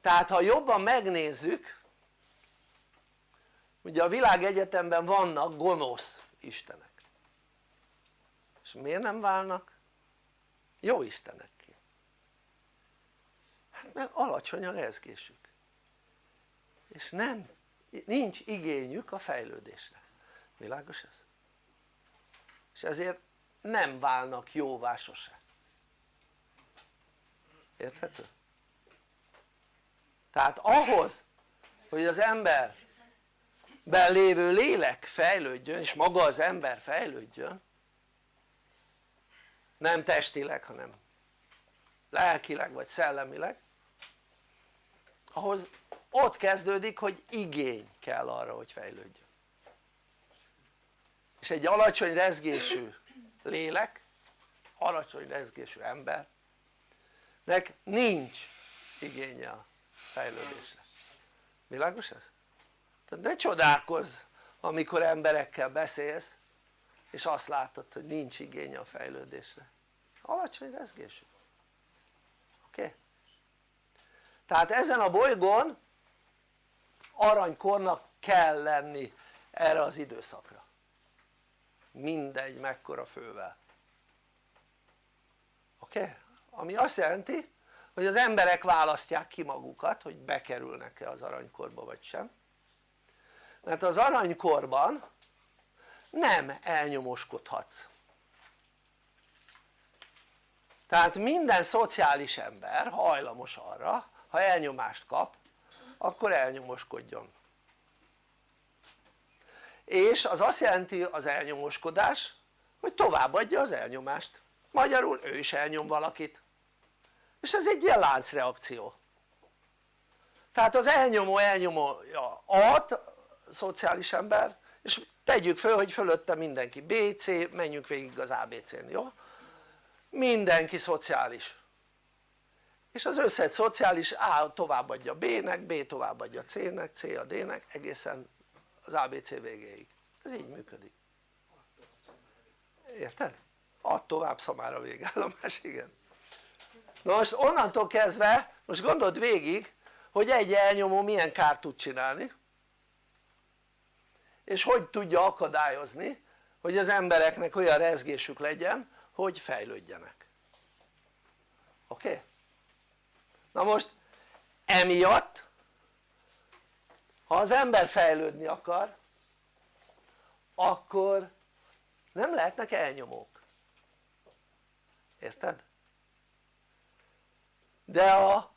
tehát ha jobban megnézzük ugye a világegyetemben vannak gonosz istenek és miért nem válnak jó istenekké? hát mert alacsony a rezgésük és nem, nincs igényük a fejlődésre világos ez? és ezért nem válnak jóvá sose érthető? tehát ahhoz hogy az ember lévő lélek fejlődjön és maga az ember fejlődjön. Nem testileg hanem lelkileg vagy szellemileg. Ahhoz ott kezdődik hogy igény kell arra hogy fejlődjön. És egy alacsony rezgésű lélek alacsony rezgésű embernek nincs igénye a fejlődésre. Világos ez? Tehát ne csodálkozz amikor emberekkel beszélsz és azt látod hogy nincs igénye a fejlődésre alacsony rezgésű oké? Okay? tehát ezen a bolygón aranykornak kell lenni erre az időszakra mindegy mekkora fővel oké? Okay? ami azt jelenti hogy az emberek választják ki magukat hogy bekerülnek-e az aranykorba vagy sem mert az aranykorban nem elnyomoskodhatsz. Tehát minden szociális ember hajlamos arra ha elnyomást kap akkor elnyomoskodjon. És az azt jelenti az elnyomoskodás hogy továbbadja az elnyomást. Magyarul ő is elnyom valakit. És ez egy ilyen láncreakció. Tehát az elnyomó elnyomója ad szociális ember és tegyük föl hogy fölötte mindenki BC, menjünk végig az ABC-n, jó? mindenki szociális. És az összes szociális A továbbadja B-nek, B továbbadja C-nek, C a D-nek egészen az ABC végéig. Ez így működik. Érted? add tovább szamára végállomás, igen. Na most onnantól kezdve most gondold végig hogy egy elnyomó milyen kárt tud csinálni és hogy tudja akadályozni hogy az embereknek olyan rezgésük legyen hogy fejlődjenek oké? Okay? na most emiatt ha az ember fejlődni akar akkor nem lehetnek elnyomók érted? de a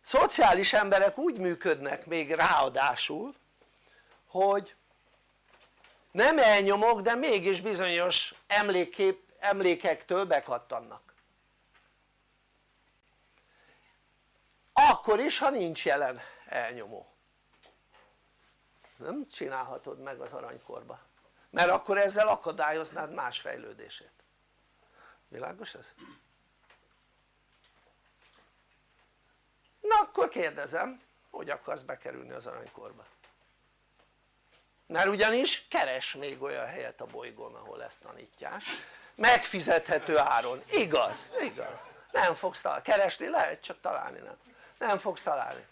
szociális emberek úgy működnek még ráadásul hogy nem elnyomok de mégis bizonyos emlékkép, emlékektől bekattannak. Akkor is ha nincs jelen elnyomó. Nem csinálhatod meg az aranykorba. Mert akkor ezzel akadályoznád más fejlődését. Világos ez? na akkor kérdezem hogy akarsz bekerülni az aranykorba mert ugyanis keres még olyan helyet a bolygón ahol ezt tanítják. Megfizethető áron, igaz, igaz. Nem fogsz találni, keresni lehet csak találni nem. Nem fogsz találni.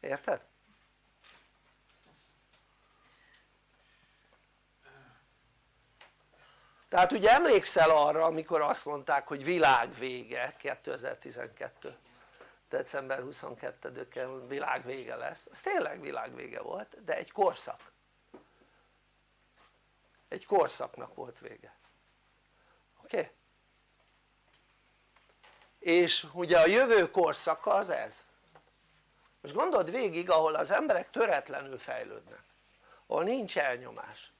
Érted? tehát ugye emlékszel arra amikor azt mondták hogy világ vége 2012 december 22-én világ vége lesz, ez tényleg világ vége volt de egy korszak egy korszaknak volt vége. Oké? Okay? és ugye a jövő korszaka az ez. Most gondold végig ahol az emberek töretlenül fejlődnek. Ahol nincs elnyomás.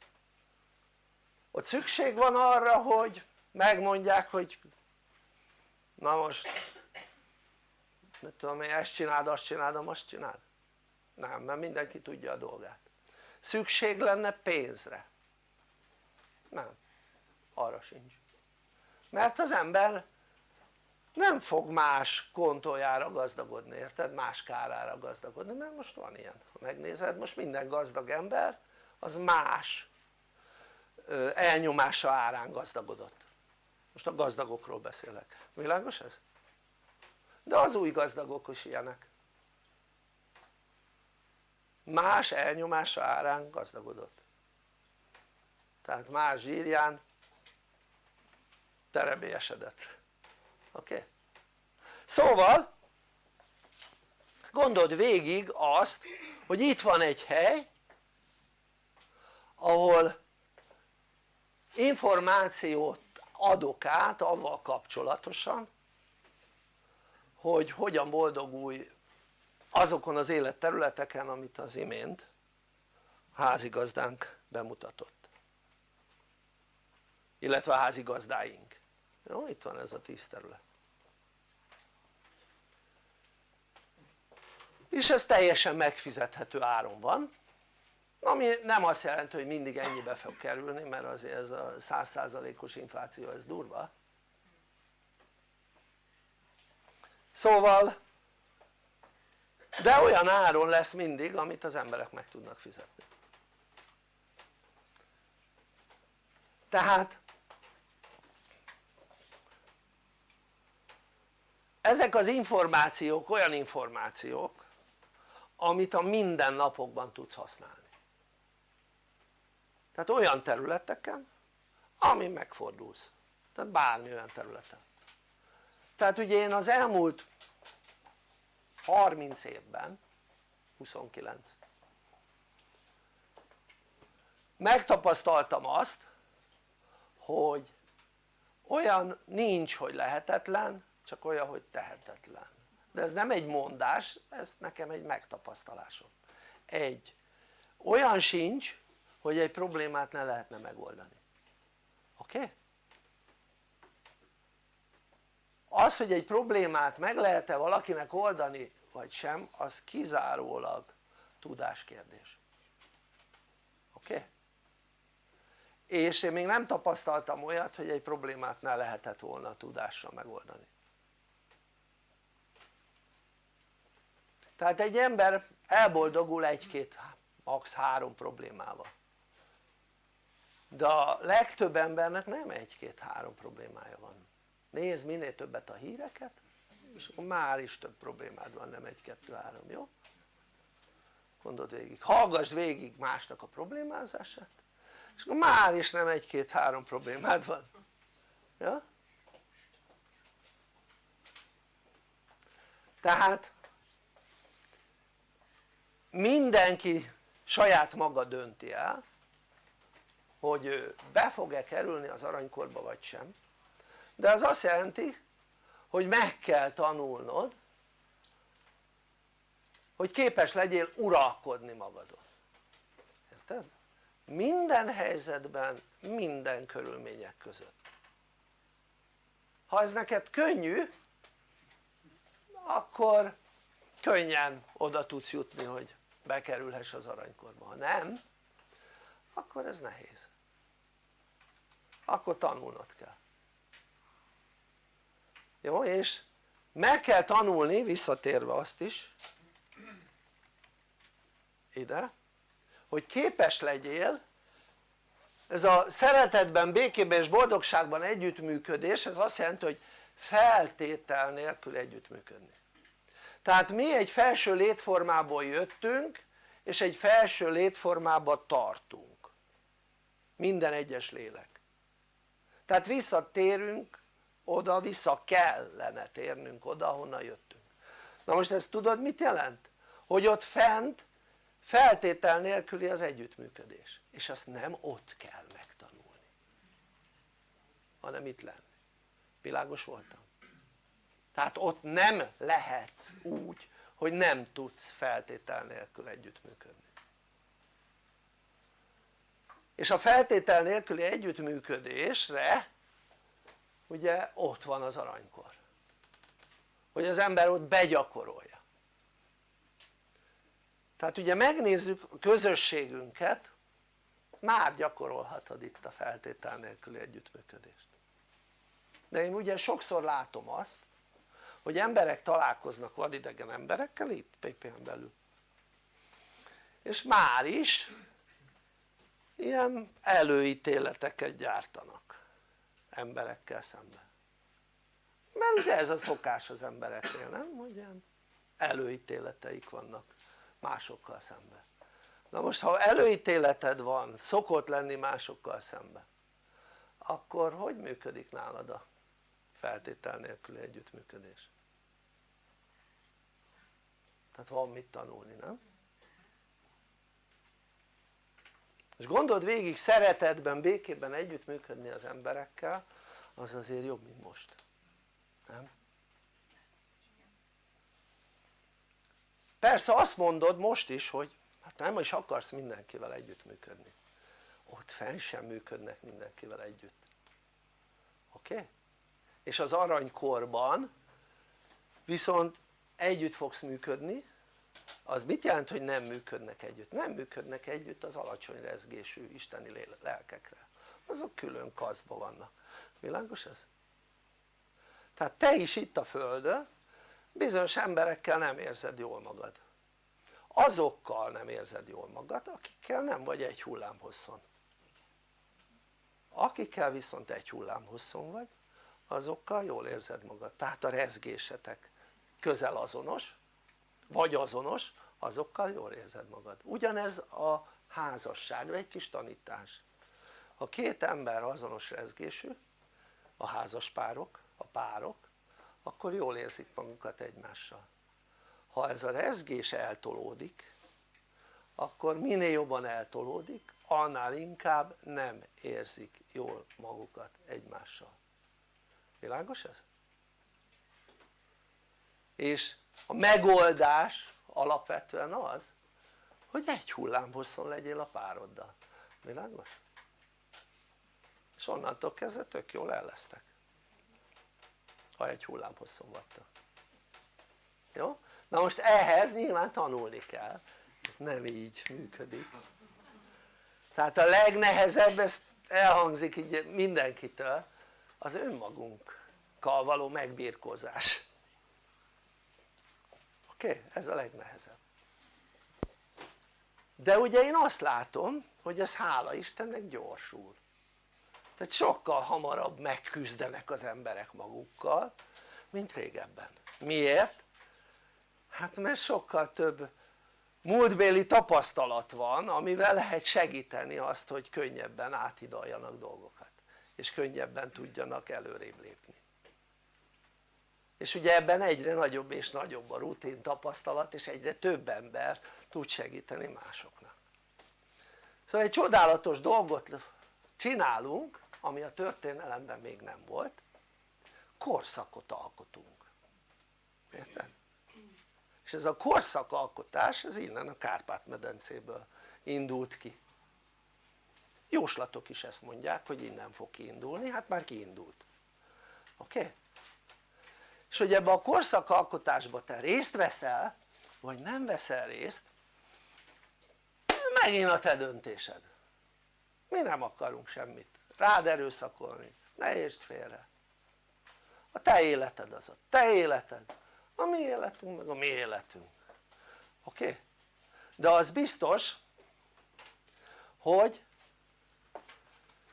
Ott szükség van arra hogy megmondják hogy na most mit tudom én ezt csináld azt csináld azt csináld. Nem mert mindenki tudja a dolgát. Szükség lenne pénzre nem. Arra sincs. Mert az ember nem fog más kontójára gazdagodni érted? más kárára gazdagodni mert most van ilyen. Ha megnézed most minden gazdag ember az más elnyomása árán gazdagodott. Most a gazdagokról beszélek, világos ez? de az új gazdagok is ilyenek. Más elnyomása árán gazdagodott tehát más zsírján terebélyesedett oké? Szóval gondold végig azt hogy itt van egy hely ahol információt adok át avval kapcsolatosan hogy hogyan boldogulj azokon az életterületeken amit az imént házigazdánk bemutatott illetve a házigazdáink. Jó itt van ez a tíz terület. És ez teljesen megfizethető áron van ami nem azt jelenti hogy mindig ennyibe fog kerülni mert azért ez a százszázalékos infláció ez durva. Szóval de olyan áron lesz mindig amit az emberek meg tudnak fizetni. Tehát ezek az információk olyan információk amit a mindennapokban tudsz használni. Tehát olyan területeken ami megfordulsz. Tehát bármi olyan területen. Tehát ugye én az elmúlt 30 évben 29 megtapasztaltam azt hogy olyan nincs hogy lehetetlen csak olyan hogy tehetetlen de ez nem egy mondás ez nekem egy megtapasztalásom egy olyan sincs hogy egy problémát ne lehetne megoldani oké? Okay? az hogy egy problémát meg lehet-e valakinek oldani vagy sem az kizárólag tudáskérdés oké? Okay? és én még nem tapasztaltam olyat hogy egy problémát ne lehetett volna tudással megoldani tehát egy ember elboldogul egy-két max. három problémával de a legtöbb embernek nem egy-két-három problémája van nézd minél többet a híreket és akkor már is több problémád van nem egy-kettő-három jó? gondold végig, hallgass végig másnak a problémázását és akkor már is nem egy-két-három problémád van ja? tehát mindenki saját maga dönti el hogy be fog-e kerülni az aranykorba vagy sem. De az azt jelenti hogy meg kell tanulnod hogy képes legyél uralkodni magadon. Érted? minden helyzetben, minden körülmények között. Ha ez neked könnyű akkor könnyen oda tudsz jutni hogy bekerülhess az aranykorba, ha nem akkor ez nehéz. Akkor tanulnod kell. Jó és meg kell tanulni visszatérve azt is ide hogy képes legyél ez a szeretetben, békében és boldogságban együttműködés ez azt jelenti hogy feltétel nélkül együttműködni tehát mi egy felső létformából jöttünk és egy felső létformába tartunk. Minden egyes lélek. Tehát visszatérünk oda, vissza kellene térnünk oda ahonnan jöttünk. Na most ezt tudod mit jelent? hogy ott fent feltétel nélküli az együttműködés. És azt nem ott kell megtanulni hanem itt lenni. Világos voltam? Tehát ott nem lehetsz úgy hogy nem tudsz feltétel nélkül együttműködni. És a feltétel nélküli együttműködésre ugye ott van az aranykor. Hogy az ember ott begyakorolja. Tehát ugye megnézzük a közösségünket már gyakorolhatod itt a feltétel nélküli együttműködést. De én ugye sokszor látom azt hogy emberek találkoznak vadidegen emberekkel itt PPN belül és már is ilyen előítéleteket gyártanak emberekkel szemben mert ugye ez a szokás az embereknél nem? hogy ilyen előítéleteik vannak másokkal szemben na most ha előítéleted van, szokott lenni másokkal szemben akkor hogy működik nálad a feltétel nélküli együttműködés? Tehát van mit tanulni, nem? és gondold végig szeretetben, békében együttműködni az emberekkel az azért jobb mint most, nem? persze azt mondod most is hogy hát nem is akarsz mindenkivel együttműködni ott fenn sem működnek mindenkivel együtt oké? Okay? és az aranykorban viszont együtt fogsz működni. Az mit jelent hogy nem működnek együtt? nem működnek együtt az alacsony rezgésű isteni lelkekre. Azok külön kasztban vannak, világos ez? tehát te is itt a földön bizonyos emberekkel nem érzed jól magad. Azokkal nem érzed jól magad akikkel nem vagy egy hullámhosszon. Akikkel viszont egy hullámhosszon vagy azokkal jól érzed magad, tehát a rezgésetek közel azonos vagy azonos azokkal jól érzed magad. Ugyanez a házasságra egy kis tanítás. Ha két ember azonos rezgésű a házaspárok, a párok akkor jól érzik magukat egymással. Ha ez a rezgés eltolódik akkor minél jobban eltolódik annál inkább nem érzik jól magukat egymással. Világos ez? És a megoldás alapvetően az hogy egy hullámhosszon legyél a pároddal, világos? és onnantól kezdve tök jól el lesztek ha egy hullámhosszon vagytok. Jó? na most ehhez nyilván tanulni kell. Ez nem így működik. Tehát a legnehezebb, ezt elhangzik így mindenkitől az önmagunkkal való megbírkozás oké? Okay? ez a legnehezebb de ugye én azt látom hogy ez hála Istennek gyorsul tehát sokkal hamarabb megküzdenek az emberek magukkal mint régebben miért? hát mert sokkal több múltbéli tapasztalat van amivel lehet segíteni azt hogy könnyebben áthidaljanak dolgokat és könnyebben tudjanak előrébb lépni és ugye ebben egyre nagyobb és nagyobb a rutin tapasztalat és egyre több ember tud segíteni másoknak szóval egy csodálatos dolgot csinálunk ami a történelemben még nem volt korszakot alkotunk érted? és ez a korszakalkotás ez innen a Kárpát-medencéből indult ki jóslatok is ezt mondják hogy innen fog kiindulni, hát már kiindult oké? Okay? És hogy ebbe a korszakalkotásba te részt veszel vagy nem veszel részt megint a te döntésed. Mi nem akarunk semmit. Rád erőszakolni, ne értsd félre. A te életed az a te életed. A mi életünk meg a mi életünk. Oké? Okay? de az biztos hogy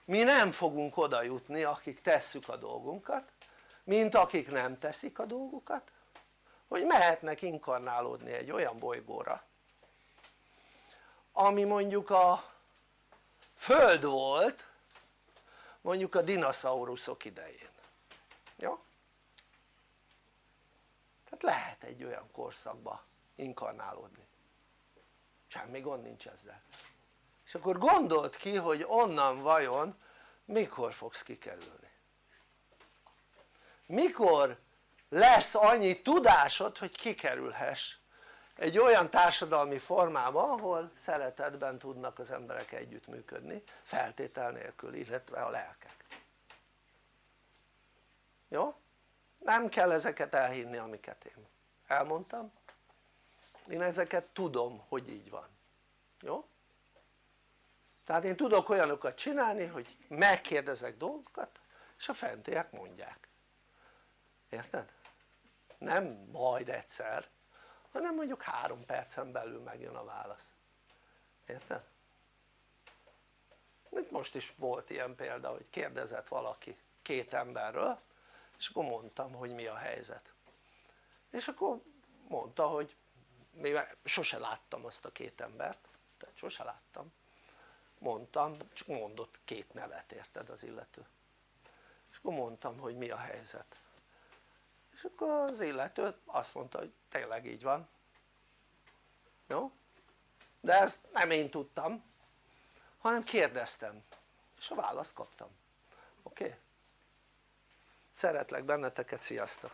mi nem fogunk oda jutni akik tesszük a dolgunkat mint akik nem teszik a dolgukat hogy mehetnek inkarnálódni egy olyan bolygóra ami mondjuk a föld volt mondjuk a dinoszauruszok idején. Jó? tehát lehet egy olyan korszakba inkarnálódni. Semmi gond nincs ezzel. És akkor gondold ki hogy onnan vajon mikor fogsz kikerülni mikor lesz annyi tudásod hogy kikerülhess egy olyan társadalmi formába ahol szeretetben tudnak az emberek együttműködni feltétel nélkül illetve a lelkek jó? nem kell ezeket elhinni amiket én elmondtam én ezeket tudom hogy így van jó? tehát én tudok olyanokat csinálni hogy megkérdezek dolgokat és a fentiek mondják érted? nem majd egyszer hanem mondjuk három percen belül megjön a válasz érted? Mint most is volt ilyen példa hogy kérdezett valaki két emberről és akkor mondtam hogy mi a helyzet és akkor mondta hogy mivel sose láttam azt a két embert mondta, sose láttam mondtam, csak mondott két nevet érted az illető és akkor mondtam hogy mi a helyzet és akkor az illető azt mondta hogy tényleg így van jó? de ezt nem én tudtam hanem kérdeztem és a választ kaptam oké? Okay? szeretlek benneteket, sziasztok!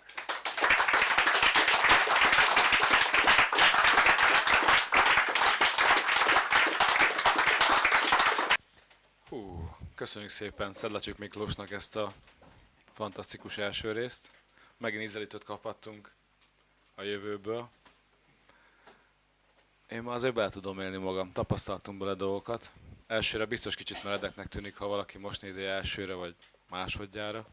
Hú, köszönjük szépen Szedlacsik Miklósnak ezt a fantasztikus első részt. Megint ízelítőt kaphattunk a jövőből. Én már azért be tudom élni magam, tapasztaltunk bele dolgokat. Elsőre biztos kicsit meredeknek tűnik, ha valaki most nézi elsőre vagy másodjára.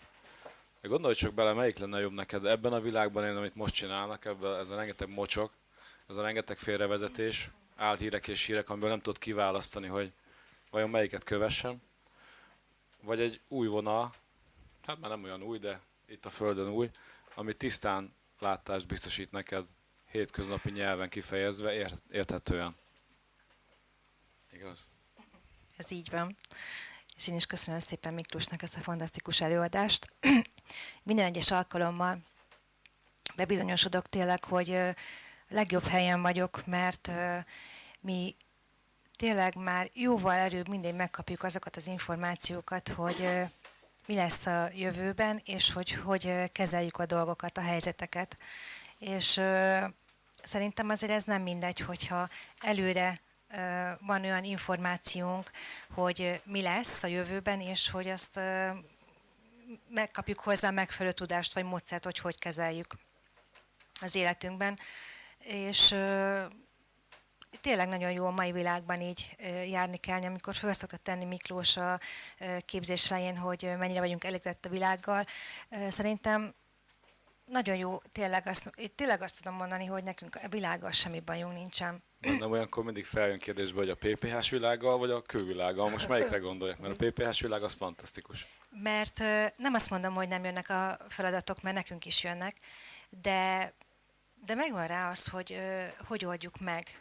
De gondolj csak bele, melyik lenne jobb neked ebben a világban én, amit most csinálnak, ebben ez a rengeteg mocsok, ez a rengeteg félrevezetés, álhírek és hírek, amiből nem tudod kiválasztani, hogy vajon melyiket kövessem, vagy egy új vonal, hát már nem olyan új, de itt a Földön új, ami tisztán látást biztosít neked hétköznapi nyelven kifejezve, ért, érthetően. Igaz? Ez így van. És én is köszönöm szépen Miklósnak ezt a fantasztikus előadást. Minden egyes alkalommal bebizonyosodok tényleg, hogy legjobb helyen vagyok, mert mi tényleg már jóval előbb mindig megkapjuk azokat az információkat, hogy mi lesz a jövőben, és hogy hogy kezeljük a dolgokat, a helyzeteket. És szerintem azért ez nem mindegy, hogyha előre van olyan információnk, hogy mi lesz a jövőben, és hogy azt megkapjuk hozzá megfelelő tudást vagy módszert, hogy hogy kezeljük az életünkben. És tényleg nagyon jó a mai világban így járni kell, amikor föl szokta tenni Miklós a képzés elején, hogy mennyire vagyunk elégedett a világgal. Szerintem nagyon jó, tényleg azt, tényleg azt tudom mondani, hogy nekünk a világgal semmi bajunk nincsen. Nem olyankor mindig feljön kérdésbe, hogy a PPH-s világgal vagy a külvilággal. Most melyikre gondolják? Mert a PPH-s világ az fantasztikus. Mert nem azt mondom, hogy nem jönnek a feladatok, mert nekünk is jönnek, de, de megvan rá az, hogy hogy oldjuk meg.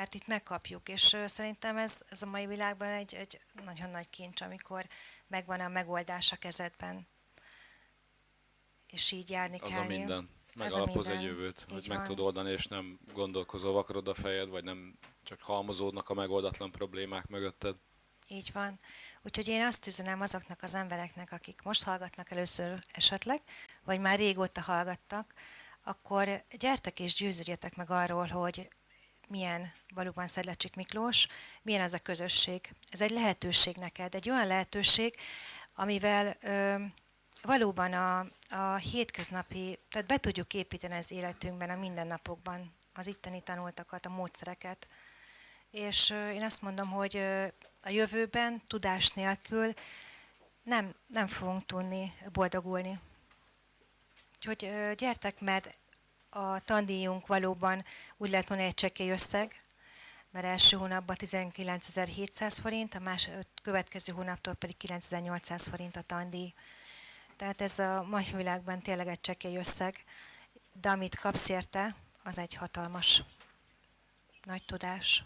Mert itt megkapjuk, és szerintem ez, ez a mai világban egy, egy nagyon nagy kincs, amikor megvan a megoldás a kezedben. És így járni Az kell. a minden. Megalapoz egy jövőt, hogy meg tudod oldani, és nem gondolkozol, vakarod a fejed, vagy nem csak halmozódnak a megoldatlan problémák mögötted. Így van. Úgyhogy én azt üzenem azoknak az embereknek, akik most hallgatnak először esetleg, vagy már régóta hallgattak, akkor gyertek és győződjetek meg arról, hogy milyen valóban Szedlacsik Miklós, milyen az a közösség. Ez egy lehetőség neked, egy olyan lehetőség, amivel ö, valóban a, a hétköznapi, tehát be tudjuk építeni az életünkben, a mindennapokban az itteni tanultakat, a módszereket. És ö, én azt mondom, hogy ö, a jövőben tudás nélkül nem, nem fogunk tudni boldogulni. Úgyhogy gyertek, mert a tandíjunk valóban úgy lehet mondani egy csekély összeg, mert első hónapban 19.700 forint, a más, következő hónaptól pedig 9.800 forint a tandíj. Tehát ez a mai világban tényleg egy csekély összeg, de amit kapsz érte, az egy hatalmas nagy tudás.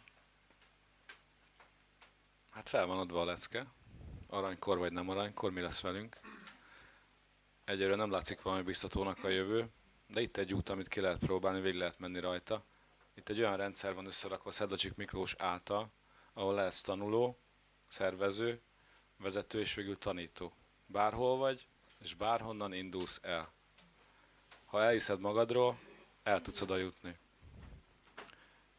Hát fel van adva a lecke. Aranykor vagy nem aranykor, mi lesz velünk. Egyelőre nem látszik valami biztatónak a jövő, de itt egy út, amit ki lehet próbálni, végig lehet menni rajta. Itt egy olyan rendszer van összerakva Szedlacsik Miklós által, ahol lesz tanuló, szervező, vezető és végül tanító. Bárhol vagy, és bárhonnan indulsz el. Ha elhiszed magadról, el tudsz oda jutni.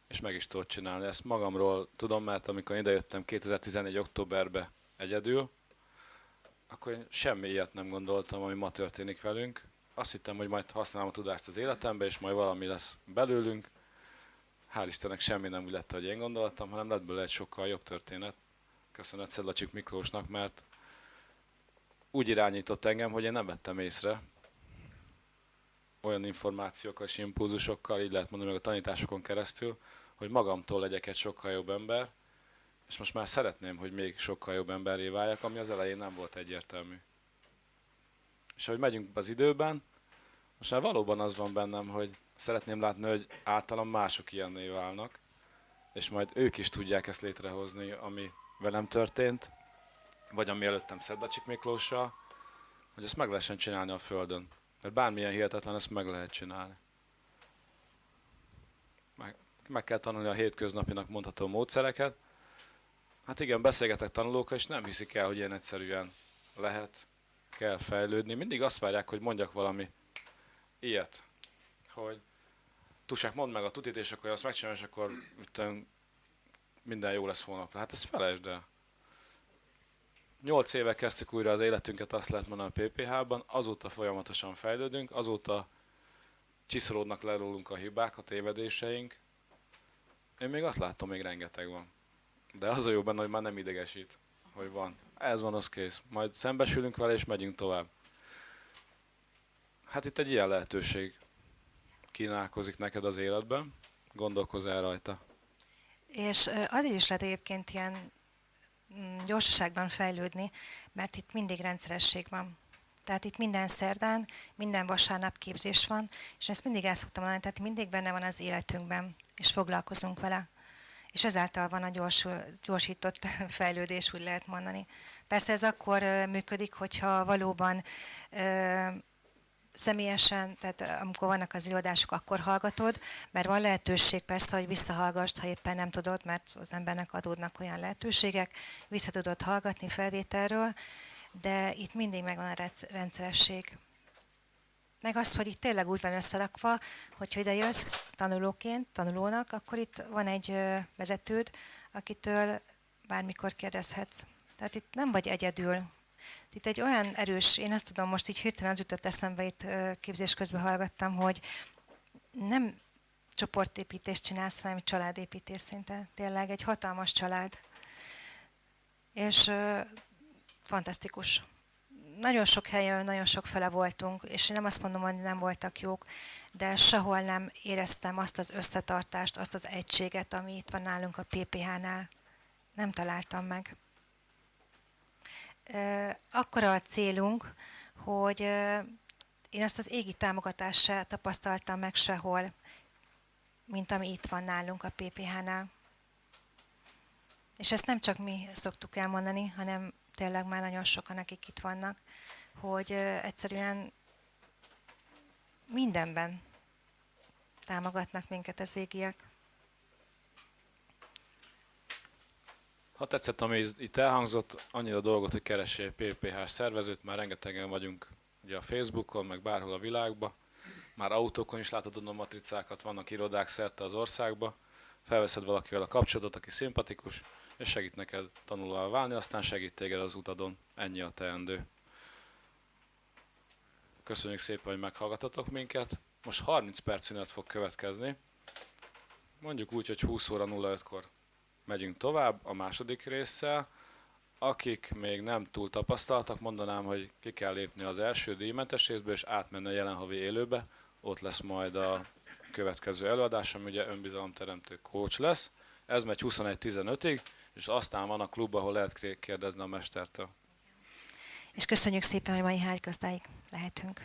És meg is tudod csinálni. Ezt magamról tudom, mert amikor idejöttem 2014. októberbe egyedül, akkor én semmi ilyet nem gondoltam, ami ma történik velünk. Azt hittem, hogy majd használom a tudást az életembe, és majd valami lesz belőlünk. Hál' Istennek semmi nem úgy lett, hogy én gondoltam, hanem lett belőle egy sokkal jobb történet. Köszönet Szedlacsik Miklósnak, mert úgy irányított engem, hogy én nem vettem észre olyan információkkal és impulzusokkal, így lehet mondani meg a tanításokon keresztül, hogy magamtól legyek egy sokkal jobb ember, és most már szeretném, hogy még sokkal jobb emberré váljak, ami az elején nem volt egyértelmű. És ahogy megyünk az időben, most már valóban az van bennem, hogy szeretném látni, hogy általam mások ilyenné válnak, és majd ők is tudják ezt létrehozni, ami velem történt, vagy ami előttem Szedlacsik Miklóssal, hogy ezt meg lehessen csinálni a Földön. Mert bármilyen hihetetlen, ezt meg lehet csinálni. Meg, meg kell tanulni a hétköznapinak mondható módszereket. Hát igen, beszélgetek tanulókkal, és nem hiszik el, hogy ilyen egyszerűen lehet, kell fejlődni. Mindig azt várják, hogy mondjak valami ilyet, hogy Tusák, mondd meg a tutit, és akkor azt megcsinálom, és akkor minden jó lesz holnapra. Hát ezt felejtsd el. Nyolc éve kezdtük újra az életünket, azt lehet mondani a PPH-ban, azóta folyamatosan fejlődünk, azóta csiszolódnak le rólunk a hibák, a tévedéseink. Én még azt látom, még rengeteg van. De az a jó benne, hogy már nem idegesít, hogy van. Ez van, az kész. Majd szembesülünk vele, és megyünk tovább. Hát itt egy ilyen lehetőség kínálkozik neked az életben. Gondolkozz el rajta. És azért is lehet egyébként ilyen mm, gyorsaságban fejlődni, mert itt mindig rendszeresség van. Tehát itt minden szerdán, minden vasárnap képzés van, és ezt mindig el szoktam mondani, tehát mindig benne van az életünkben, és foglalkozunk vele. És ezáltal van a gyorsul, gyorsított fejlődés, úgy lehet mondani. Persze ez akkor működik, hogyha valóban ö, személyesen, tehát amikor vannak az előadások, akkor hallgatod, mert van lehetőség persze, hogy visszahallgassd, ha éppen nem tudod, mert az embernek adódnak olyan lehetőségek, vissza tudod hallgatni felvételről, de itt mindig megvan a rendszeresség. Meg az, hogy itt tényleg úgy van összerakva, hogy ha ide jössz tanulóként, tanulónak, akkor itt van egy vezetőd, akitől bármikor kérdezhetsz. Tehát itt nem vagy egyedül. Itt egy olyan erős, én azt tudom, most így hirtelen az jutott eszembe, itt képzés közben hallgattam, hogy nem csoportépítést csinálsz, hanem családépítés szinte. Tényleg egy hatalmas család. És ö, fantasztikus. Nagyon sok helyen, nagyon sok fele voltunk, és én nem azt mondom, hogy nem voltak jók, de sehol nem éreztem azt az összetartást, azt az egységet, ami itt van nálunk a PPH-nál. Nem találtam meg. Ö, Akkora a célunk, hogy én azt az égi támogatást se tapasztaltam meg sehol, mint ami itt van nálunk a PPH-nál. És ezt nem csak mi szoktuk elmondani, hanem tényleg már nagyon sokan, akik itt vannak, hogy egyszerűen mindenben támogatnak minket az égiek. Ha tetszett, ami itt elhangzott, annyi a dolgot, hogy keressél PPH szervezőt, már rengetegen vagyunk ugye a Facebookon, meg bárhol a világban. Már autókon is látod a matricákat, vannak irodák szerte az országba. Felveszed valakivel a kapcsolatot, aki szimpatikus, és segít neked tanulóvá válni, aztán segít téged az utadon. Ennyi a teendő. Köszönjük szépen, hogy meghallgatotok minket. Most 30 perc szünet fog következni. Mondjuk úgy, hogy 20 óra 05-kor megyünk tovább a második résszel. Akik még nem túl tapasztaltak, mondanám, hogy ki kell lépni az első díjmentes részbe, és átmenni a jelen havi élőbe. Ott lesz majd a következő előadás, ami ugye önbizalomteremtő coach lesz. Ez megy 21-15-ig, és aztán van a klub, ahol lehet kérdezni a mestertől. És köszönjük szépen, hogy mai hágazdáig lehetünk.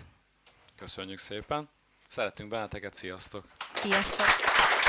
Köszönjük szépen. Szeretünk benneteket, sziasztok! Sziasztok!